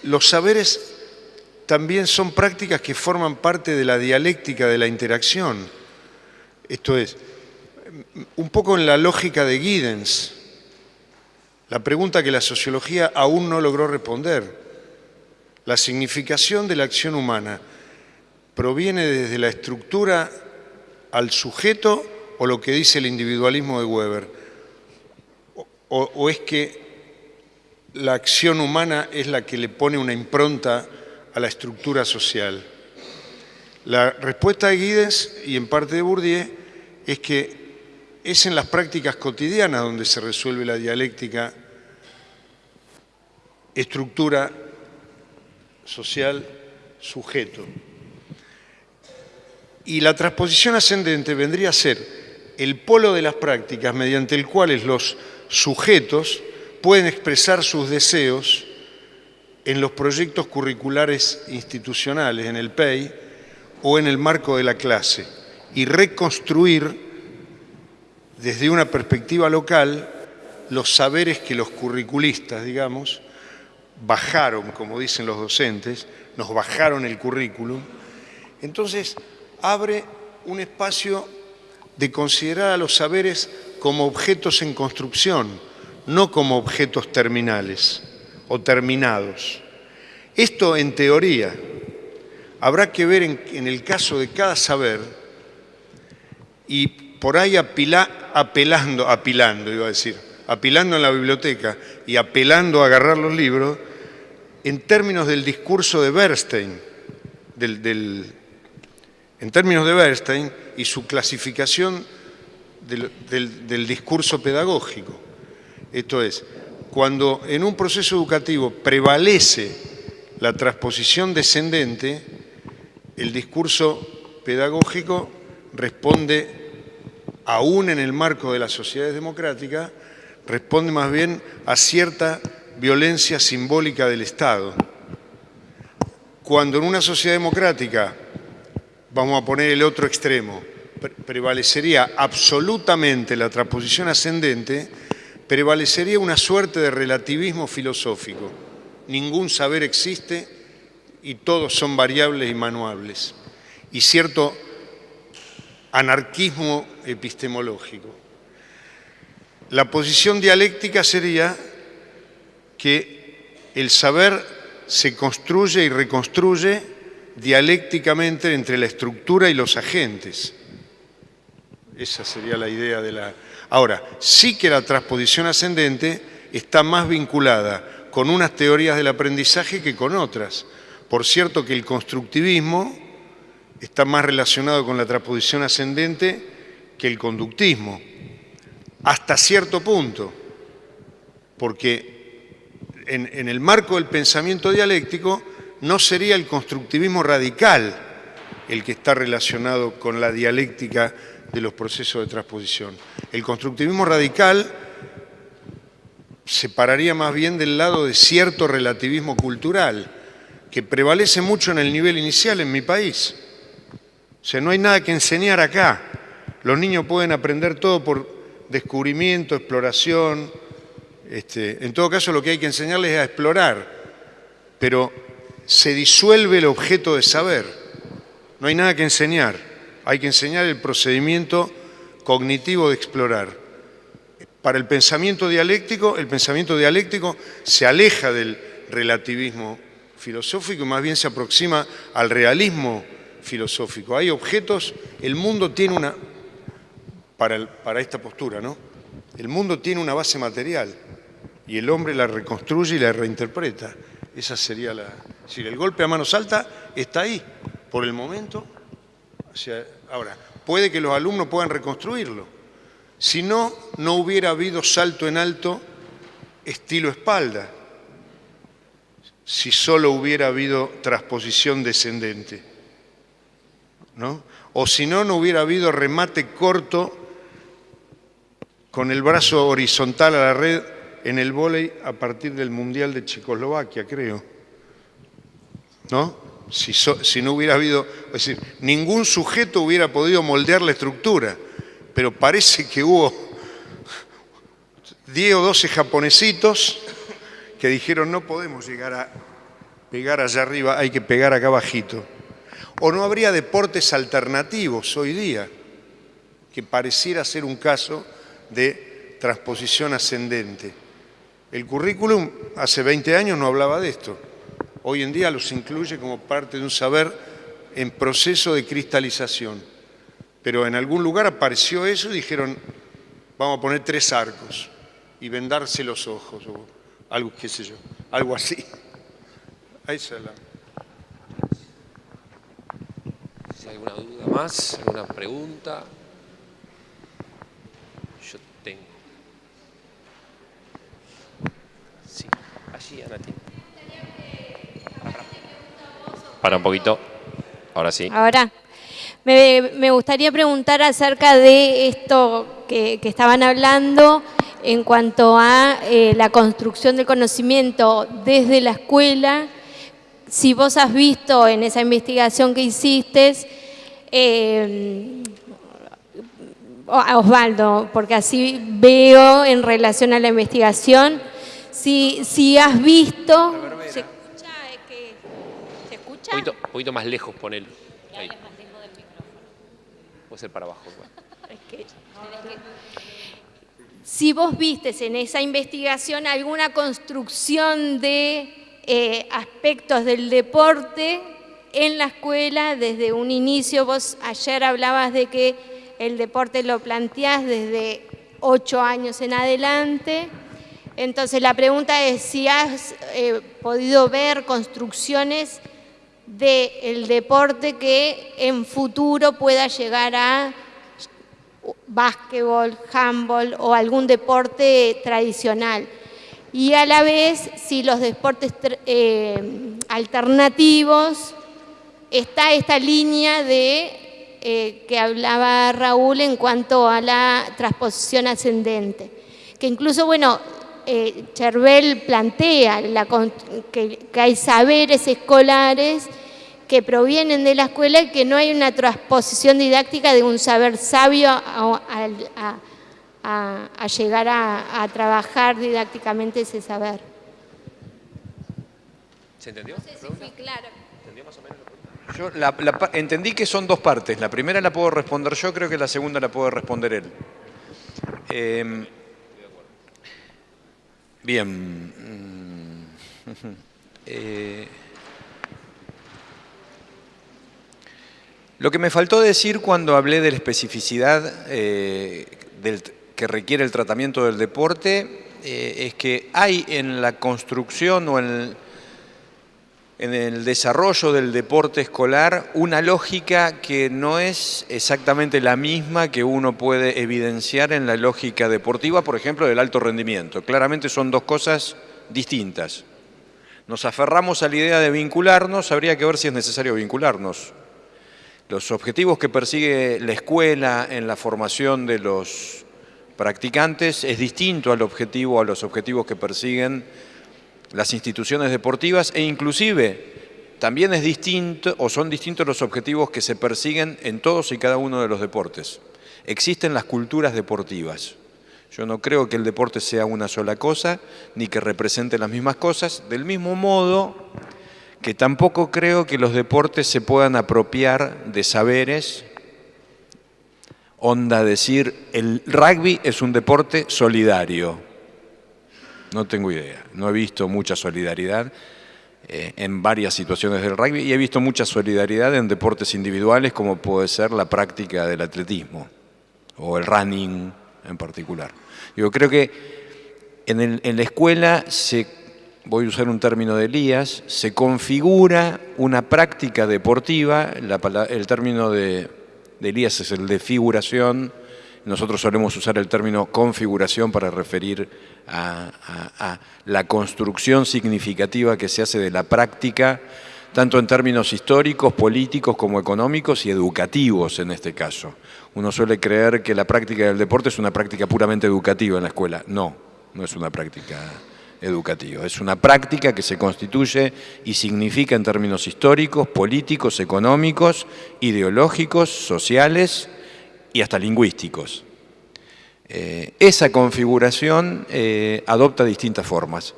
los saberes también son prácticas que forman parte de la dialéctica de la interacción. Esto es, un poco en la lógica de Giddens, la pregunta que la sociología aún no logró responder. La significación de la acción humana proviene desde la estructura al sujeto o lo que dice el individualismo de Weber? O, o, es que la acción humana es la que le pone una impronta a la estructura social? La respuesta de Guides y en parte de Bourdieu es que es en las prácticas cotidianas donde se resuelve la dialéctica estructura social sujeto. Y la transposición ascendente vendría a ser el polo de las prácticas mediante el cual los sujetos pueden expresar sus deseos en los proyectos curriculares institucionales, en el PEI o en el marco de la clase, y reconstruir desde una perspectiva local los saberes que los curriculistas, digamos, bajaron, como dicen los docentes, nos bajaron el currículum. Entonces, abre un espacio de considerar a los saberes como objetos en construcción, no como objetos terminales o terminados. Esto en teoría habrá que ver en, el caso de cada saber y por ahí apila, apelando, apilando, iba a decir, apilando en la biblioteca y apelando a agarrar los libros, en términos del discurso de Bernstein, del, en términos de Bernstein y su clasificación del discurso pedagógico. Esto es, cuando en un proceso educativo prevalece la transposición descendente, el discurso pedagógico responde, aún en el marco de las sociedades democráticas, responde más bien a cierta violencia simbólica del Estado. Cuando en una sociedad democrática, vamos a poner el otro extremo, prevalecería absolutamente la transposición ascendente, prevalecería una suerte de relativismo filosófico. Ningún saber existe y todos son variables y manuables. Y cierto anarquismo epistemológico. La posición dialéctica sería que el saber se construye y reconstruye dialécticamente entre la estructura y los agentes. Esa sería la idea de la... Ahora, sí que la transposición ascendente está más vinculada con unas teorías del aprendizaje que con otras. Por cierto que el constructivismo está más relacionado con la transposición ascendente que el conductismo, hasta cierto punto, porque en, el marco del pensamiento dialéctico no sería el constructivismo radical el que está relacionado con la dialéctica de los procesos de transposición. El constructivismo radical se pararía más bien del lado de cierto relativismo cultural, que prevalece mucho en el nivel inicial en mi país. O sea, no hay nada que enseñar acá. Los niños pueden aprender todo por descubrimiento, exploración. Este, en todo caso, lo que hay que enseñarles es a explorar, pero se disuelve el objeto de saber. No hay nada que enseñar hay que enseñar el procedimiento cognitivo de explorar. Para el pensamiento dialéctico, el pensamiento dialéctico se aleja del relativismo filosófico y más bien se aproxima al realismo filosófico. Hay objetos, el mundo tiene una, para, para esta postura, ¿no? El mundo tiene una base material y el hombre la reconstruye y la reinterpreta. Esa sería la... Es decir, el golpe a mano alta está ahí. Por el momento o sea, ahora, puede que los alumnos puedan reconstruirlo. Si no, no hubiera habido salto en alto estilo espalda, si solo hubiera habido transposición descendente. ¿no? O si no, no hubiera habido remate corto con el brazo horizontal a la red en el vóley a partir del Mundial de Checoslovaquia, creo. ¿No? Si, no hubiera habido, es decir, ningún sujeto hubiera podido moldear la estructura, pero parece que hubo 10 o 12 japonesitos que dijeron no podemos llegar a pegar allá arriba, hay que pegar acá abajito. O no habría deportes alternativos hoy día, que pareciera ser un caso de transposición ascendente. El currículum hace 20 años no hablaba de esto. Hoy en día los incluye como parte de un saber en proceso de cristalización. Pero en algún lugar apareció eso y dijeron, vamos a poner tres arcos y vendarse los ojos, o algo, qué sé yo, algo así. <laughs> Ahí se la... Si hay alguna duda más, alguna pregunta. Yo tengo. Sí, allí, Anati. Para un poquito. Ahora sí. Ahora. Me, gustaría preguntar acerca de esto que, estaban hablando en cuanto a eh, la construcción del conocimiento desde la escuela si vos has visto en esa investigación que hiciste, eh, Osvaldo, porque así veo en relación a la investigación, si, si has visto... ¿Se escucha? ¿Se escucha? Un poquito, más lejos, ponelo. Ahí. Puede ser para abajo. <laughs> si vos vistes en esa investigación alguna construcción de eh, aspectos del deporte en la escuela desde un inicio. Vos ayer hablabas de que el deporte lo planteás desde ocho años en adelante. Entonces la pregunta es si has eh, podido ver construcciones del deporte que en futuro pueda llegar a básquetbol, handball o algún deporte tradicional. Y a la vez si los deportes eh, alternativos está esta línea de eh, que hablaba Raúl en cuanto a la transposición ascendente, que incluso, bueno, eh, plantea que, hay saberes escolares que provienen de la escuela y que no hay una transposición didáctica de un saber sabio a a, llegar a, trabajar didácticamente ese saber. ¿Se entendió? sí, claro. ¿Entendió más o menos yo entendí que son dos partes. La primera la puedo responder yo, creo que la segunda la puedo responder él. Em, bien. Mm, <laughs> eh, lo que me faltó decir cuando hablé de la especificidad eh, que requiere el tratamiento del deporte eh, es que hay en la construcción o en el, desarrollo del deporte escolar una lógica que no es exactamente la misma que uno puede evidenciar en la lógica deportiva, por ejemplo, del alto rendimiento. Claramente son dos cosas distintas. Nos aferramos a la idea de vincularnos, habría que ver si es necesario vincularnos. Los objetivos que persigue la escuela en la formación de los practicantes es distinto al objetivo, a los objetivos que persiguen las instituciones deportivas e inclusive también es distinto o son distintos los objetivos que se persiguen en todos y cada uno de los deportes. Existen las culturas deportivas. Yo no creo que el deporte sea una sola cosa, ni que represente las mismas cosas, del mismo modo que tampoco creo que los deportes se puedan apropiar de saberes onda decir, el rugby es un deporte solidario. No tengo idea, no he visto mucha solidaridad eh, en varias situaciones del rugby y he visto mucha solidaridad en deportes individuales como puede ser la práctica del atletismo o el running en particular. Yo creo que en, la escuela se, voy a usar un término de Elías, se configura una práctica deportiva, el término de de Elías es el de figuración. Nosotros solemos usar el término configuración para referir a, la construcción significativa que se hace de la práctica, tanto en términos históricos, políticos como económicos y educativos en este caso. Uno suele creer que la práctica del deporte es una práctica puramente educativa en la escuela. No, no es una práctica educativa, es una práctica que se constituye y significa en términos históricos, políticos, económicos, ideológicos, sociales y hasta lingüísticos. Eh, esa configuración eh, adopta distintas formas.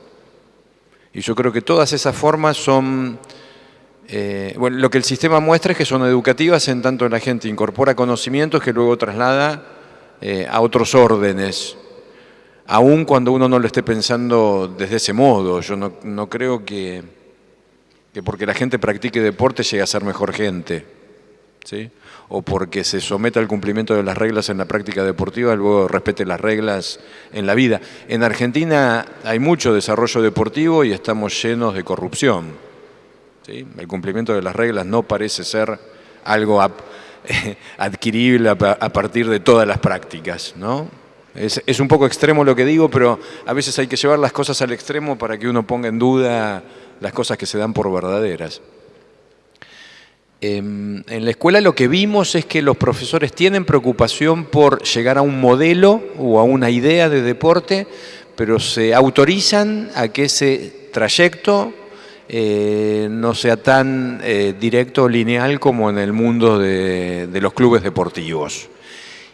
Y yo creo que todas esas formas son... Eh, bueno, lo que el sistema muestra es que son educativas en tanto la gente incorpora conocimientos que luego traslada a otros órdenes, aun cuando uno no lo esté pensando desde ese modo. Yo no, no creo que, que porque la gente practique deporte llegue a ser mejor gente. ¿sí? O porque se someta al cumplimiento de las reglas en la práctica deportiva, luego respete las reglas en la vida. En Argentina hay mucho desarrollo deportivo y estamos llenos de corrupción. El cumplimiento de las reglas no parece ser algo <laughs> adquirible a partir de todas las prácticas. ¿no? Es, es un poco extremo lo que digo, pero a veces hay que llevar las cosas al extremo para que uno ponga en duda las cosas que se dan por verdaderas. Em, en la escuela lo que vimos es que los profesores tienen preocupación por llegar a un modelo o a una idea de deporte, pero se autorizan a que ese trayecto eh, no sea tan eh, directo o lineal como en el mundo de, los clubes deportivos.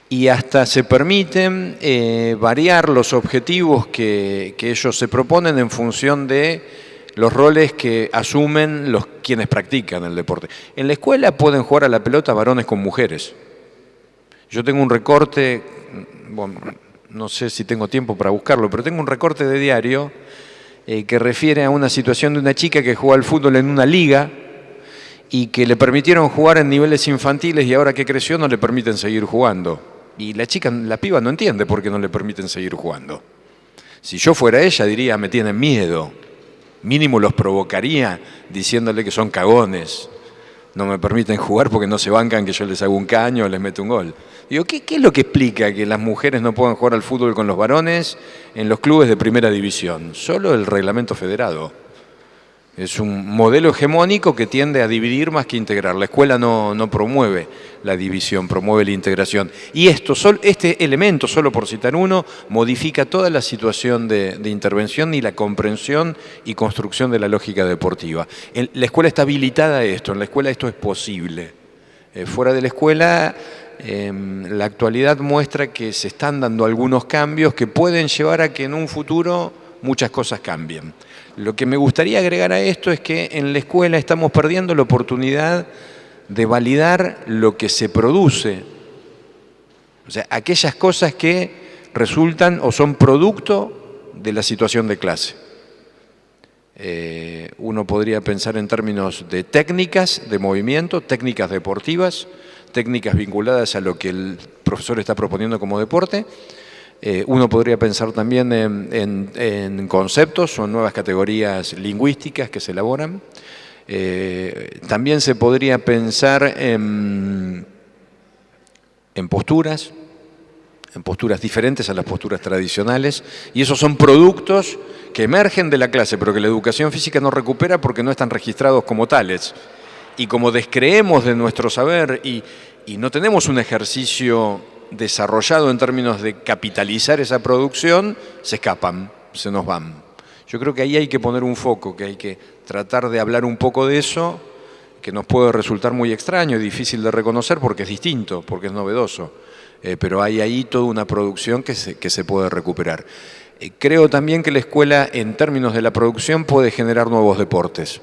Y hasta se permiten eh, variar los objetivos que ellos se proponen en función de los roles que asumen los quienes practican el deporte. En la escuela pueden jugar a la pelota varones con mujeres. Yo tengo un recorte, no sé si tengo tiempo para buscarlo, pero tengo un recorte de diario eh, que refiere a una situación de una chica que juega al fútbol en una liga y que le permitieron jugar en niveles infantiles y ahora que creció no le permiten seguir jugando. Y la chica, la piba no entiende por qué no le permiten seguir jugando. Si yo fuera ella diría, me tienen miedo mínimo los provocaría diciéndole que son cagones, no me permiten jugar porque no se bancan que yo les hago un caño o les meto un gol. Digo, ¿qué, ¿qué, es lo que explica que las mujeres no puedan jugar al fútbol con los varones en los clubes de primera división? Solo el reglamento federado. Es un modelo hegemónico que tiende a dividir más que integrar. La escuela no, promueve la división, promueve la integración. Y esto, este elemento, solo por citar uno, modifica toda la situación de, intervención y la comprensión y construcción de la lógica deportiva. la escuela está habilitada a esto, en la escuela esto es posible. Eh, fuera de la escuela, em, la actualidad muestra que se están dando algunos cambios que pueden llevar a que en un futuro muchas cosas cambien. Lo que me gustaría agregar a esto es que en la escuela estamos perdiendo la oportunidad de validar lo que se produce. O sea, aquellas cosas que resultan o son producto de la situación de clase. Eh, uno podría pensar en términos de técnicas de movimiento, técnicas deportivas, técnicas vinculadas a lo que el profesor está proponiendo como deporte, eh, uno podría pensar también en, conceptos, son nuevas categorías lingüísticas que se elaboran. Eh, también se podría pensar en, posturas, en posturas diferentes a las posturas tradicionales, y esos son productos que emergen de la clase, pero que la educación física no recupera porque no están registrados como tales. Y como descreemos de nuestro saber y no tenemos un ejercicio desarrollado en términos de capitalizar esa producción, se escapan, se nos van. Yo creo que ahí hay que poner un foco, que hay que tratar de hablar un poco de eso, que nos puede resultar muy extraño y difícil de reconocer porque es distinto, porque es novedoso. Eh, pero hay ahí toda una producción que se, puede recuperar. Eh, creo también que la escuela, en términos de la producción, puede generar nuevos deportes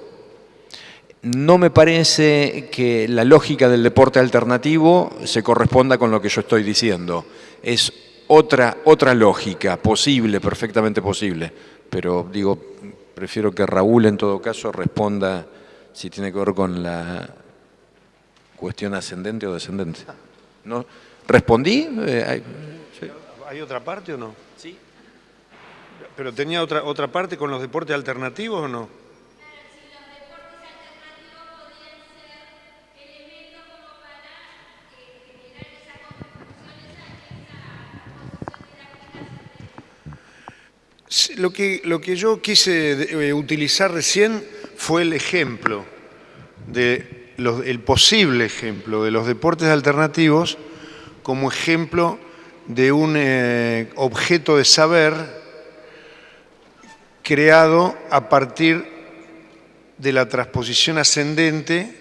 no me parece que la lógica del deporte alternativo se corresponda con lo que yo estoy diciendo. Es otra, otra lógica, posible, perfectamente posible. Pero digo, prefiero que Raúl en todo caso responda si tiene que ver con la cuestión ascendente o descendente. ¿No? ¿Respondí? Eh, ¿Hay, otra parte o no? Sí. ¿Pero tenía otra, otra parte con los deportes alternativos o no? Lo que, lo que yo quise eh, utilizar recién fue el ejemplo, de el posible ejemplo de los deportes alternativos como ejemplo de un eh, objeto de saber creado a partir de la transposición ascendente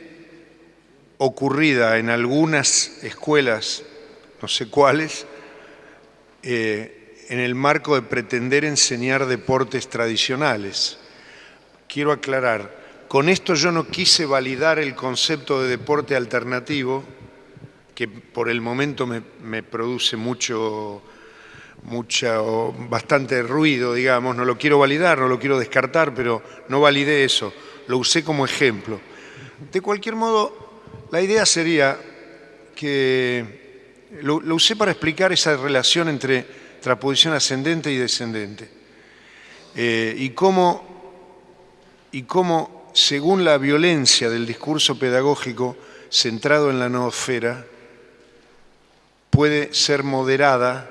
ocurrida en algunas escuelas, no sé cuáles, eh, en el marco de pretender enseñar deportes tradicionales. Quiero aclarar, con esto yo no quise validar el concepto de deporte alternativo, que por el momento me, produce mucho, mucho, bastante ruido, digamos, no lo quiero validar, no lo quiero descartar, pero no validé eso, lo usé como ejemplo. De cualquier modo, la idea sería que lo, usé para explicar esa relación entre transposición ascendente y descendente. Eh, y cómo, y cómo según la violencia del discurso pedagógico centrado en la noosfera, puede ser moderada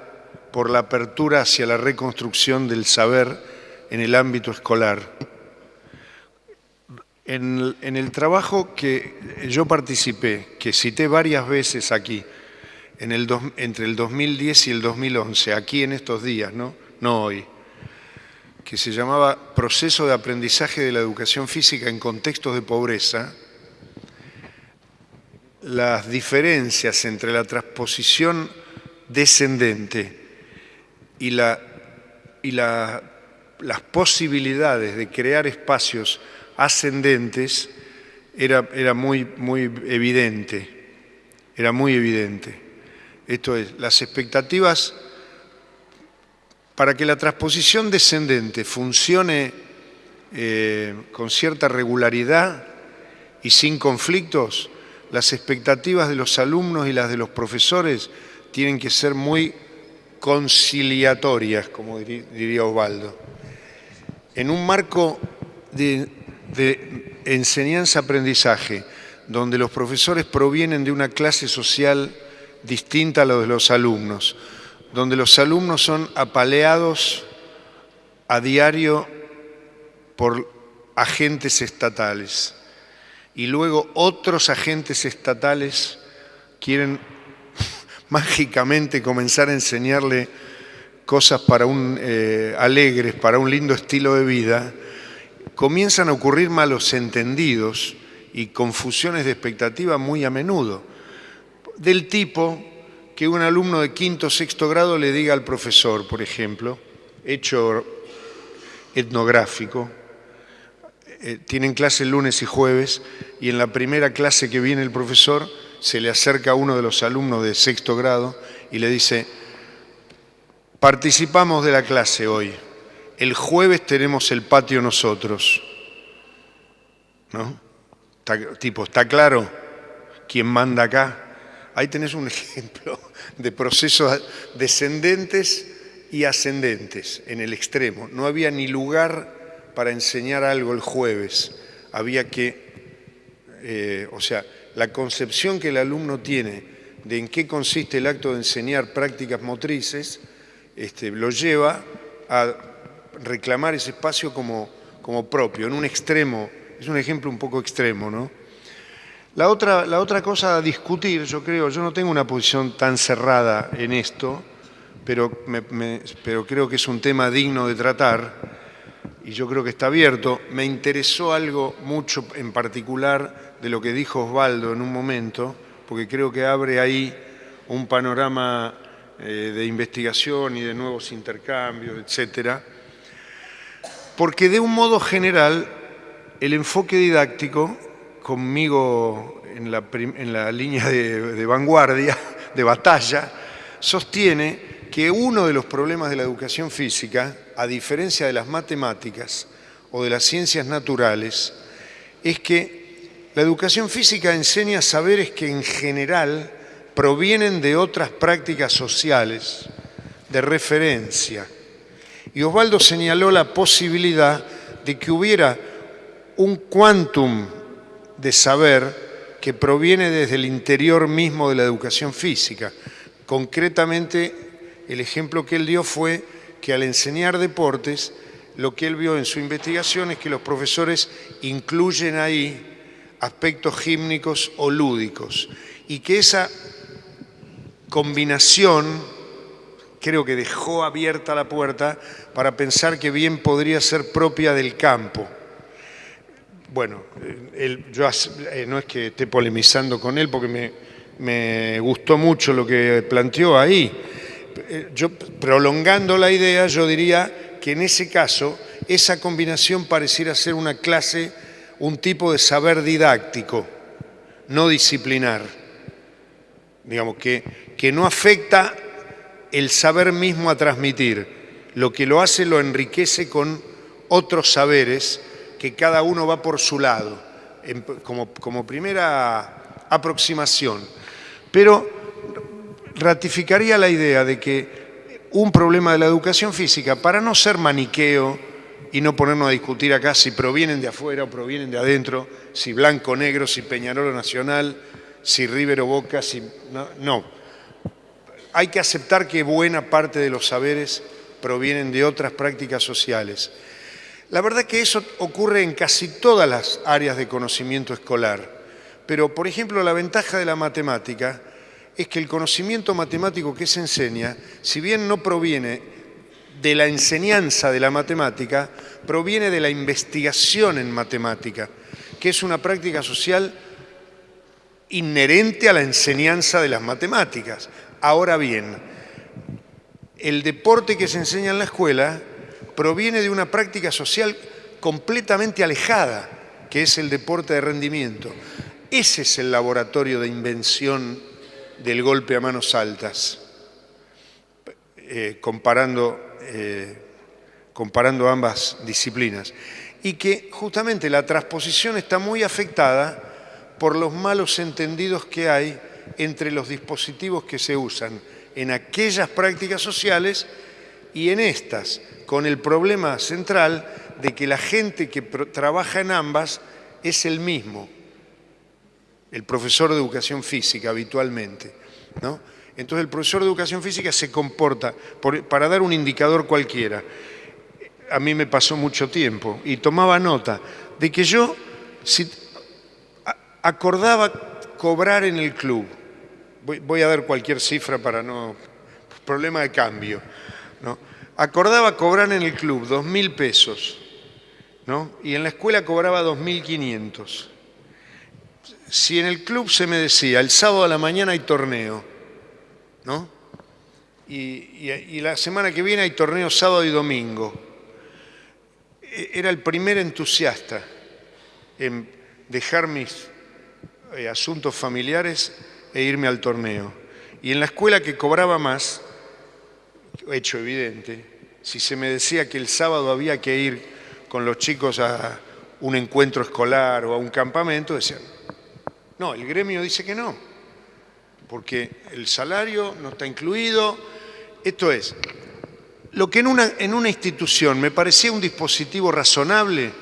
por la apertura hacia la reconstrucción del saber en el ámbito escolar. En, el trabajo que yo participé, que cité varias veces aquí, entre el 2010 y el 2011, aquí en estos días, no, hoy, que se llamaba Proceso de Aprendizaje de la Educación Física en Contextos de Pobreza, las diferencias entre la transposición descendente y, la, y las posibilidades de crear espacios ascendentes era muy, muy evidente, era muy evidente. Esto es, las expectativas para que la transposición descendente funcione eh, con cierta regularidad y sin conflictos, las expectativas de los alumnos y las de los profesores tienen que ser muy conciliatorias, como diría Osvaldo. En un marco de, de enseñanza-aprendizaje, donde los profesores provienen de una clase social distinta a la de los alumnos, donde los alumnos son apaleados a diario por agentes estatales. Y luego otros agentes estatales quieren <laughs> mágicamente comenzar a enseñarle cosas para un, eh, alegres, para un lindo estilo de vida, comienzan a ocurrir malos entendidos y confusiones de expectativa muy a menudo, del tipo que un alumno de quinto o sexto grado le diga al profesor, por ejemplo, hecho etnográfico, eh, tienen clase lunes y jueves y en la primera clase que viene el profesor se le acerca a uno de los alumnos de sexto grado y le dice, participamos de la clase hoy, el jueves tenemos el patio nosotros. ¿No? tipo, ¿está claro quién manda acá? Ahí tenés un <laughs> ejemplo de procesos descendentes y ascendentes en el extremo. No había ni lugar para enseñar algo el jueves. Había que, eh, o sea, la concepción que el alumno tiene de en qué consiste el acto de enseñar prácticas motrices, este, lo lleva a reclamar ese espacio como, como propio, en un extremo, es un ejemplo un poco extremo, ¿no? La otra, la otra cosa a discutir, yo creo, yo no tengo una posición tan cerrada en esto, pero, pero creo que es un tema digno de tratar y yo creo que está abierto. Me interesó algo mucho en particular de lo que dijo Osvaldo en un momento, porque creo que abre ahí un panorama eh, de investigación y de nuevos intercambios, etcétera. Porque de un modo general, el enfoque didáctico conmigo en la, línea de, vanguardia, de batalla, sostiene que uno de los problemas de la educación física, a diferencia de las matemáticas o de las ciencias naturales, es que la educación física enseña saberes que en general provienen de otras prácticas sociales de referencia. Y Osvaldo señaló la posibilidad de que hubiera un quantum de saber que proviene desde el interior mismo de la educación física. Concretamente, el ejemplo que él dio fue que al enseñar deportes, lo que él vio en su investigación es que los profesores incluyen ahí aspectos gímnicos o lúdicos y que esa combinación creo que dejó abierta la puerta para pensar que bien podría ser propia del campo. Bueno, yo eh, no es que esté polemizando con él porque me, me gustó mucho lo que planteó ahí. Eh, yo, prolongando la idea, yo diría que en ese caso esa combinación pareciera ser una clase, un tipo de saber didáctico, no disciplinar. Digamos, que, que no afecta el saber mismo a transmitir. Lo que lo hace lo enriquece con otros saberes que cada uno va por su lado, como, como primera aproximación. Pero ratificaría la idea de que un problema de la educación física, para no ser maniqueo y no ponernos a discutir acá si provienen de afuera o provienen de adentro, si blanco o negro, si Peñarol o Nacional, si River o Boca, si... No, no. Hay que aceptar que buena parte de los saberes provienen de otras prácticas sociales. La verdad que eso ocurre en casi todas las áreas de conocimiento escolar. Pero, por ejemplo, la ventaja de la matemática es que el conocimiento matemático que se enseña, si bien no proviene de la enseñanza de la matemática, proviene de la investigación en matemática, que es una práctica social inherente a la enseñanza de las matemáticas. Ahora bien, el deporte que se enseña en la escuela proviene de una práctica social completamente alejada, que es el deporte de rendimiento. Ese es el laboratorio de invención del golpe a manos altas, eh, comparando, eh, comparando ambas disciplinas. Y que justamente la transposición está muy afectada por los malos entendidos que hay entre los dispositivos que se usan en aquellas prácticas sociales y en estas, con el problema central de que la gente que trabaja en ambas es el mismo, el profesor de educación física habitualmente. ¿no? Entonces el profesor de educación física se comporta, para dar un indicador cualquiera, a mí me pasó mucho tiempo y tomaba nota de que yo acordaba cobrar en el club, voy, a dar cualquier cifra para no, problema de cambio, ¿no? Acordaba cobrar en el club dos mil pesos, ¿no? y en la escuela cobraba dos mil quinientos si en el club se me decía, el sábado a la mañana hay torneo, ¿no? Y, la semana que viene hay torneo sábado y domingo, e, era el primer entusiasta en dejar mis eh, asuntos familiares e irme al torneo. Y en la escuela que cobraba más, hecho evidente, si se me decía que el sábado había que ir con los chicos a un encuentro escolar o a un campamento, decían, no, el gremio dice que no, porque el salario no está incluido. Esto es, lo que en una, en una institución me parecía un dispositivo razonable,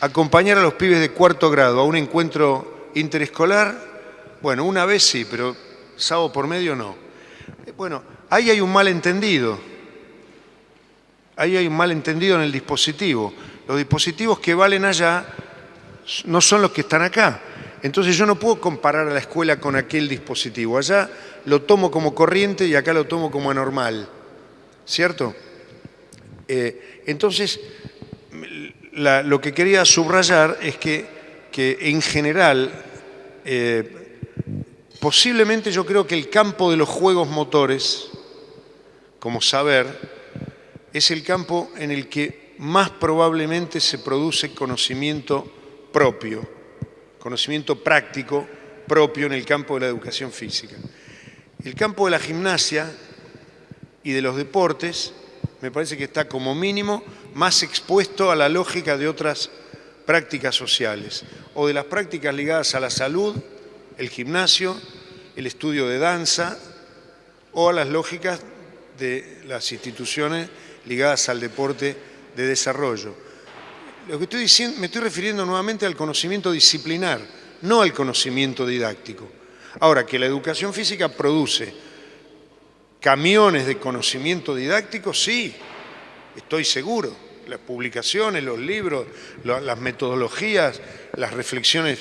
acompañar a los pibes de cuarto grado a un encuentro interescolar, bueno, una vez sí, pero sábado por medio no. Bueno, ahí hay un malentendido. Ahí hay un malentendido en el dispositivo. Los dispositivos que valen allá no son los que están acá. Entonces yo no puedo comparar a la escuela con aquel dispositivo. Allá lo tomo como corriente y acá lo tomo como anormal. ¿Cierto? Eh, entonces, lo que quería subrayar es que, que en general, eh, posiblemente yo creo que el campo de los juegos motores, como saber, es el campo en el que más probablemente se produce conocimiento propio conocimiento práctico propio en el campo de la educación física. El campo de la gimnasia y de los deportes me parece que está como mínimo más expuesto a la lógica de otras prácticas sociales o de las prácticas ligadas a la salud, el gimnasio, el estudio de danza o a las lógicas de las instituciones ligadas al deporte de desarrollo. Lo que estoy diciendo, me estoy refiriendo nuevamente al conocimiento disciplinar, no al conocimiento didáctico. Ahora, que la educación física produce camiones de conocimiento didáctico, sí, estoy seguro. Las publicaciones, los libros, las metodologías, las reflexiones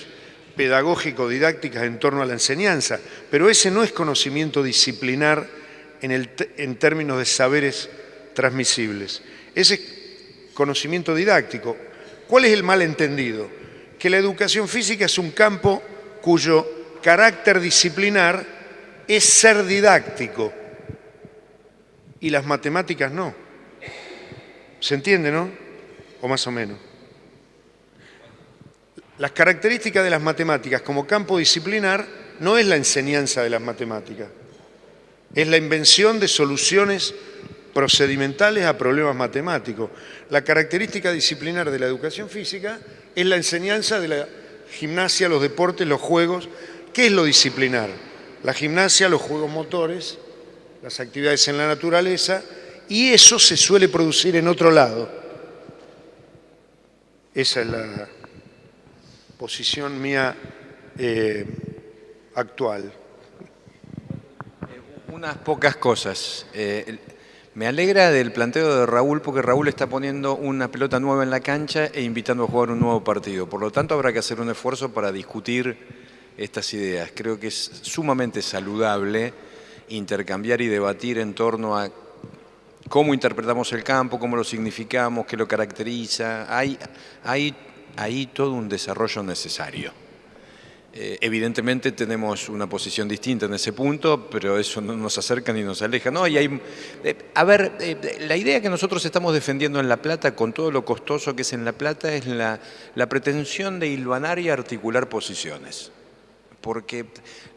pedagógico-didácticas en torno a la enseñanza, pero ese no es conocimiento disciplinar en, términos de saberes transmisibles. Ese conocimiento didáctico. ¿Cuál es el malentendido? Que la educación física es un campo cuyo carácter disciplinar es ser didáctico y las matemáticas no. ¿Se entiende, no? O más o menos. Las características de las matemáticas como campo disciplinar no es la enseñanza de las matemáticas, es la invención de soluciones procedimentales a problemas matemáticos. La característica disciplinar de la educación física es la enseñanza de la gimnasia, los deportes, los juegos. ¿Qué es lo disciplinar? La gimnasia, los juegos motores, las actividades en la naturaleza, y eso se suele producir en otro lado. Esa es la posición mía eh, actual. Unas pocas cosas. Eh, me alegra del planteo de Raúl porque Raúl está poniendo una pelota nueva en la cancha e invitando a jugar un nuevo partido. Por lo tanto, habrá que hacer un esfuerzo para discutir estas ideas. Creo que es sumamente saludable intercambiar y debatir en torno a cómo interpretamos el campo, cómo lo significamos, qué lo caracteriza. Hay, hay, hay todo un desarrollo necesario. Eh, evidentemente tenemos una posición distinta en ese punto, pero eso no nos acerca ni nos aleja. No, y hay, eh, a ver, eh, la idea que nosotros estamos defendiendo en La Plata, con todo lo costoso que es en La Plata, es la, la pretensión de hilvanar y articular posiciones porque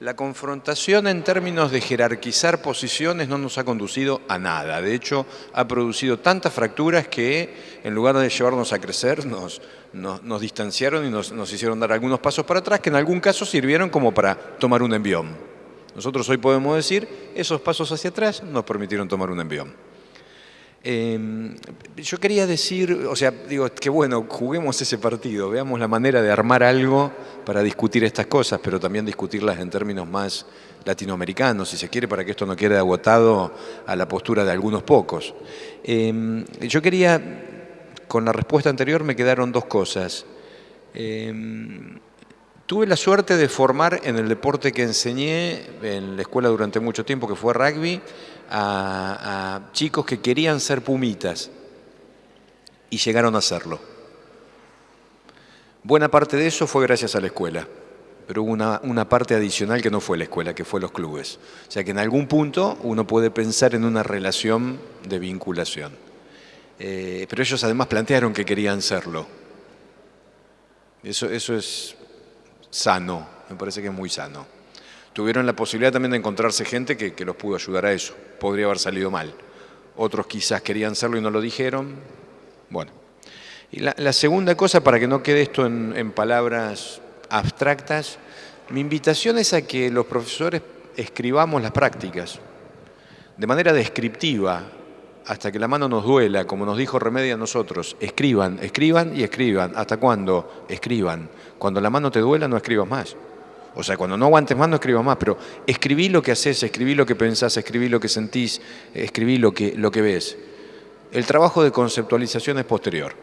la confrontación en términos de jerarquizar posiciones no nos ha conducido a nada. De hecho, ha producido tantas fracturas que en lugar de llevarnos a crecer, nos, nos, distanciaron y nos, nos, hicieron dar algunos pasos para atrás que en algún caso sirvieron como para tomar un envión. Nosotros hoy podemos decir, esos pasos hacia atrás nos permitieron tomar un envión. Em, yo quería decir, o sea, digo, que bueno, juguemos ese partido, veamos la manera de armar algo para discutir estas cosas, pero también discutirlas en términos más latinoamericanos, si se quiere, para que esto no quede agotado a la postura de algunos pocos. Em, yo quería, con la respuesta anterior me quedaron dos cosas. Em, tuve la suerte de formar en el deporte que enseñé en la escuela durante mucho tiempo, que fue rugby, a, chicos que querían ser pumitas y llegaron a serlo. Buena parte de eso fue gracias a la escuela, pero hubo una, parte adicional que no fue la escuela, que fue los clubes. O sea que en algún punto uno puede pensar en una relación de vinculación. Eh, pero ellos además plantearon que querían serlo. Eso, eso es sano, me parece que es muy sano tuvieron la posibilidad también de encontrarse gente que, los pudo ayudar a eso. Podría haber salido mal. Otros quizás querían hacerlo y no lo dijeron. Bueno. Y la, segunda cosa, para que no quede esto en palabras abstractas, mi invitación es a que los profesores escribamos las prácticas de manera descriptiva, hasta que la mano nos duela, como nos dijo Remedia a nosotros, escriban, escriban y escriban. ¿Hasta cuándo? Escriban. Cuando la mano te duela, no escribas más. O sea, cuando no aguantes más, no escribas más, pero escribí lo que haces, escribí lo que pensás, escribí lo que sentís, escribí lo que, lo que ves. El trabajo de conceptualización es posterior.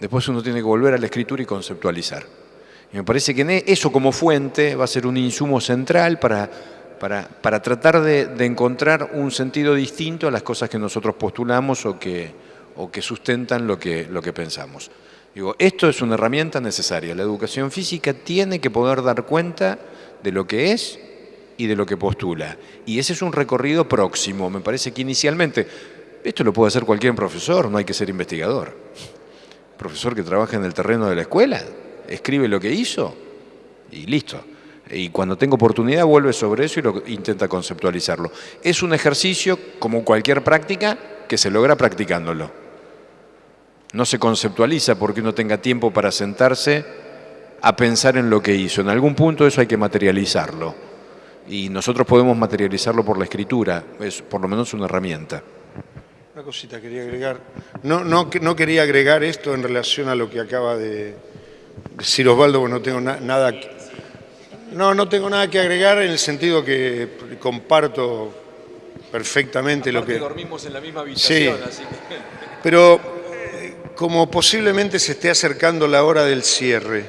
Después uno tiene que volver a la escritura y conceptualizar. Y me parece que eso como fuente va a ser un insumo central para, para, tratar de, encontrar un sentido distinto a las cosas que nosotros postulamos o que, o que sustentan lo que pensamos. Digo, esto es una herramienta necesaria. La educación física tiene que poder dar cuenta de lo que es y de lo que postula. Y ese es un recorrido próximo. Me parece que inicialmente, esto lo puede hacer cualquier profesor, no hay que ser investigador. Profesor que trabaja en el terreno de la escuela, escribe lo que hizo y listo. Y cuando tenga oportunidad vuelve sobre eso y lo intenta conceptualizarlo. Es un ejercicio, como cualquier práctica, que se logra practicándolo no se conceptualiza porque uno tenga tiempo para sentarse a pensar en lo que hizo. En algún punto eso hay que materializarlo. Y nosotros podemos materializarlo por la escritura, es por lo menos una herramienta. Una cosita quería agregar. No, no, no quería agregar esto en relación a lo que acaba de decir Osvaldo, porque no tengo nada... No, no tengo nada que agregar en el sentido que comparto perfectamente lo que... dormimos en la misma habitación, sí, <laughs> Pero como posiblemente se esté acercando la hora del cierre,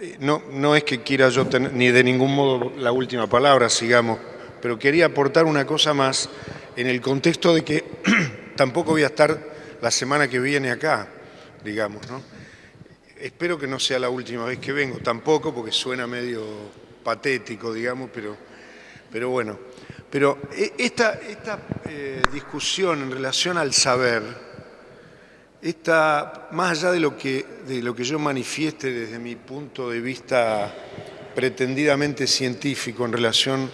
eh, no, no es que quiera yo tener ni de ningún modo la última palabra, sigamos, pero quería aportar una cosa más en el contexto de que <clears throat> tampoco voy a estar la semana que viene acá, digamos, ¿no? Espero que no sea la última vez que vengo, tampoco, porque suena medio patético, digamos, pero, pero bueno. Pero e, esta, esta eh, discusión en relación al saber, esta, más allá de lo, que, de lo que yo manifieste desde mi punto de vista pretendidamente científico en relación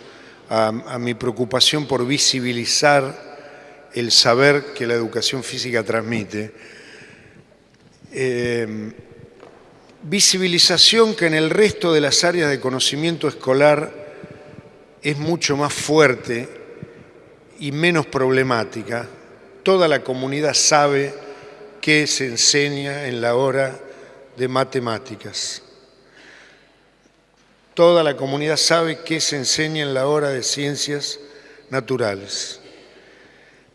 a, mi preocupación por visibilizar el saber que la educación física transmite, eh, visibilización que en el resto de las áreas de conocimiento escolar es mucho más fuerte y menos problemática. Toda la comunidad sabe qué se enseña en la hora de matemáticas. Toda la comunidad sabe qué se enseña en la hora de ciencias naturales.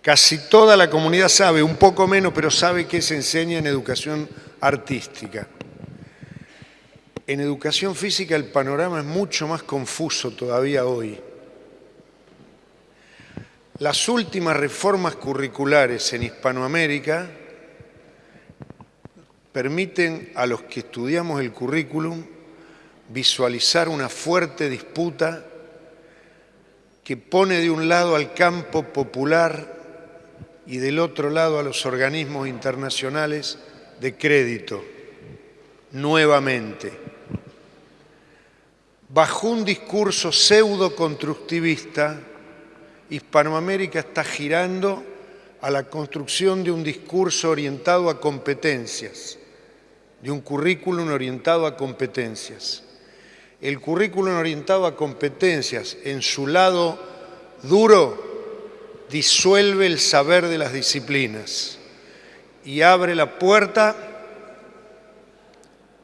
Casi toda la comunidad sabe, un poco menos, pero sabe qué se enseña en educación artística. En educación física el panorama es mucho más confuso todavía hoy. Las últimas reformas curriculares en Hispanoamérica permiten a los que estudiamos el currículum visualizar una fuerte disputa que pone de un lado al campo popular y del otro lado a los organismos internacionales de crédito, nuevamente. Bajo un discurso pseudo-constructivista, Hispanoamérica está girando a la construcción de un discurso orientado a competencias, de un currículum orientado a competencias. El currículum orientado a competencias en su lado duro disuelve el saber de las disciplinas y abre la puerta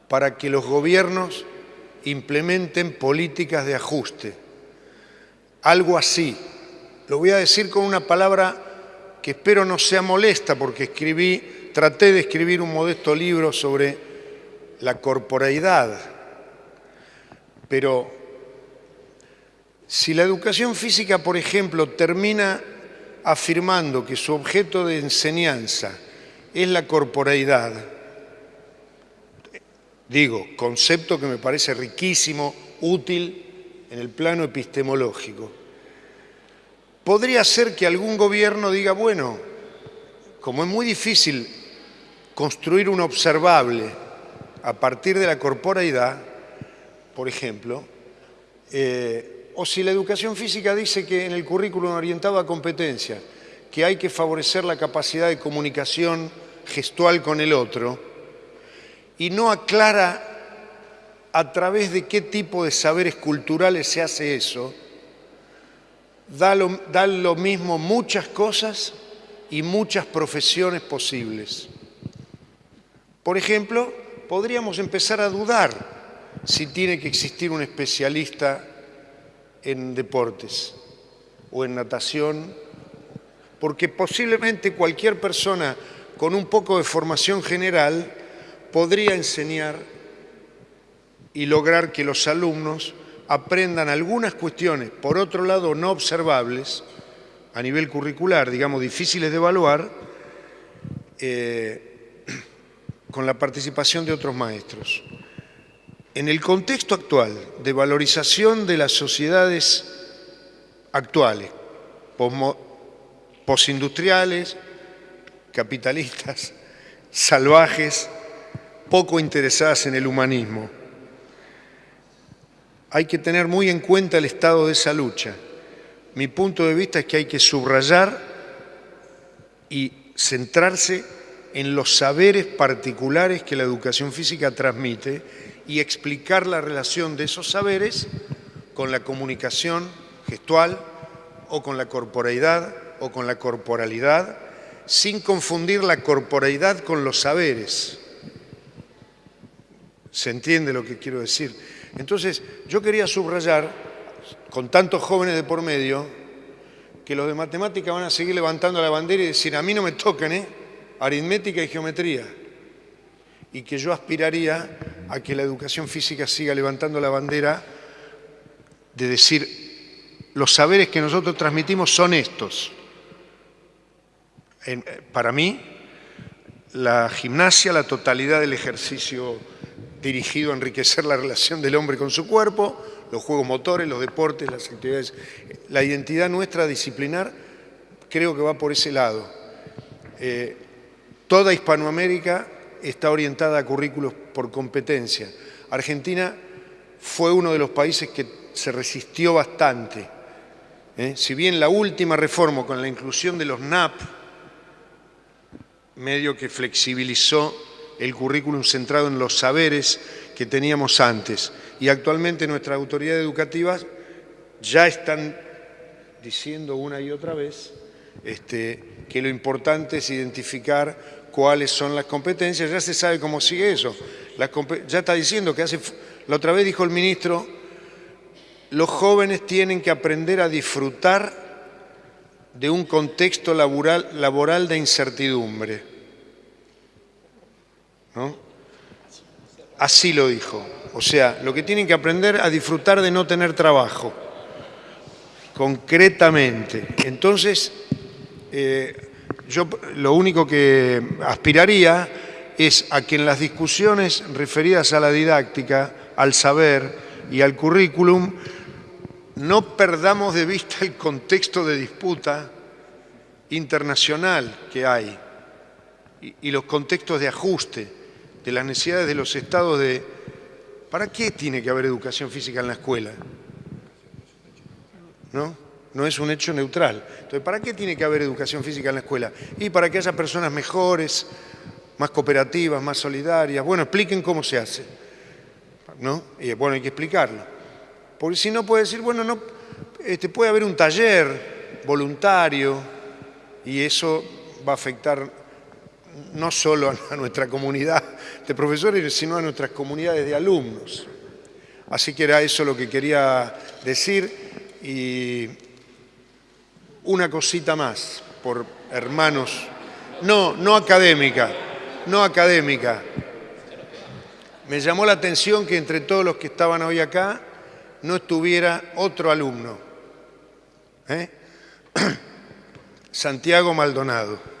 para que los gobiernos implementen políticas de ajuste. Algo así. Lo voy a decir con una palabra que espero no sea molesta porque escribí, traté de escribir un modesto libro sobre la corporeidad, pero si la educación física, por ejemplo, termina afirmando que su objeto de enseñanza es la corporeidad, digo, concepto que me parece riquísimo, útil en el plano epistemológico, podría ser que algún gobierno diga, bueno, como es muy difícil construir un observable a partir de la corporeidad, por ejemplo, eh, o si la educación física dice que en el currículum orientado a competencia, que hay que favorecer la capacidad de comunicación gestual con el otro, y no aclara a través de qué tipo de saberes culturales se hace eso, da lo, lo mismo muchas cosas y muchas profesiones posibles. Por ejemplo, podríamos empezar a dudar si tiene que existir un especialista en deportes o en natación, porque posiblemente cualquier persona con un poco de formación general podría enseñar y lograr que los alumnos aprendan algunas cuestiones, por otro lado no observables, a nivel curricular, digamos, difíciles de evaluar, eh, con la participación de otros maestros. En el contexto actual de valorización de las sociedades actuales, posindustriales, capitalistas, <laughs> salvajes, poco interesadas en el humanismo, hay que tener muy en cuenta el estado de esa lucha. Mi punto de vista es que hay que subrayar y centrarse en los saberes particulares que la educación física transmite y explicar la relación de esos saberes con la comunicación gestual o con la corporeidad o con la corporalidad, sin confundir la corporeidad con los saberes. ¿Se entiende lo que quiero decir? Entonces, yo quería subrayar, con tantos jóvenes de por medio, que los de matemática van a seguir levantando la bandera y decir, a mí no me tocan, ¿eh? Aritmética y geometría y que yo aspiraría a que la educación física siga levantando la bandera de decir los saberes que nosotros transmitimos son estos. para mí, la gimnasia, la totalidad del ejercicio dirigido a enriquecer la relación del hombre con su cuerpo, los juegos motores, los deportes, las actividades. La identidad nuestra disciplinar creo que va por ese lado. Eh, toda Hispanoamérica está orientada a currículos por competencia. Argentina fue uno de los países que se resistió bastante. ¿eh? Si bien la última reforma con la inclusión de los NAP, medio que flexibilizó el currículum centrado en los saberes que teníamos antes. Y actualmente nuestras autoridades educativas ya están diciendo una y otra vez este, que lo importante es identificar cuáles son las competencias. Ya se sabe cómo sigue eso. ya está diciendo que hace... La otra vez dijo el ministro, los jóvenes tienen que aprender a disfrutar de un contexto laboral, laboral de incertidumbre. Así lo dijo. O sea, lo que tienen que aprender a disfrutar de no tener trabajo, concretamente. Entonces, eh, yo lo único que aspiraría es a que en las discusiones referidas a la didáctica, al saber y al currículum, no perdamos de vista el contexto de disputa internacional que hay y, los contextos de ajuste de las necesidades de los estados de... ¿Para qué tiene que haber educación física en la escuela? ¿No? No es un hecho neutral. Entonces, ¿para qué tiene que haber educación física en la escuela? Y para que haya personas mejores, más cooperativas, más solidarias. Bueno, expliquen cómo se hace. ¿No? Y bueno, hay que explicarlo. Porque si no puede decir, bueno, no, este, puede haber un taller voluntario y eso va a afectar no solo a nuestra comunidad de profesores, sino a nuestras comunidades de alumnos. Así que era eso lo que quería decir y una cosita más, por hermanos, no, no académica, no académica. Me llamó la atención que entre todos los que estaban hoy acá no estuviera otro alumno, ¿eh? <clears throat> Santiago Maldonado.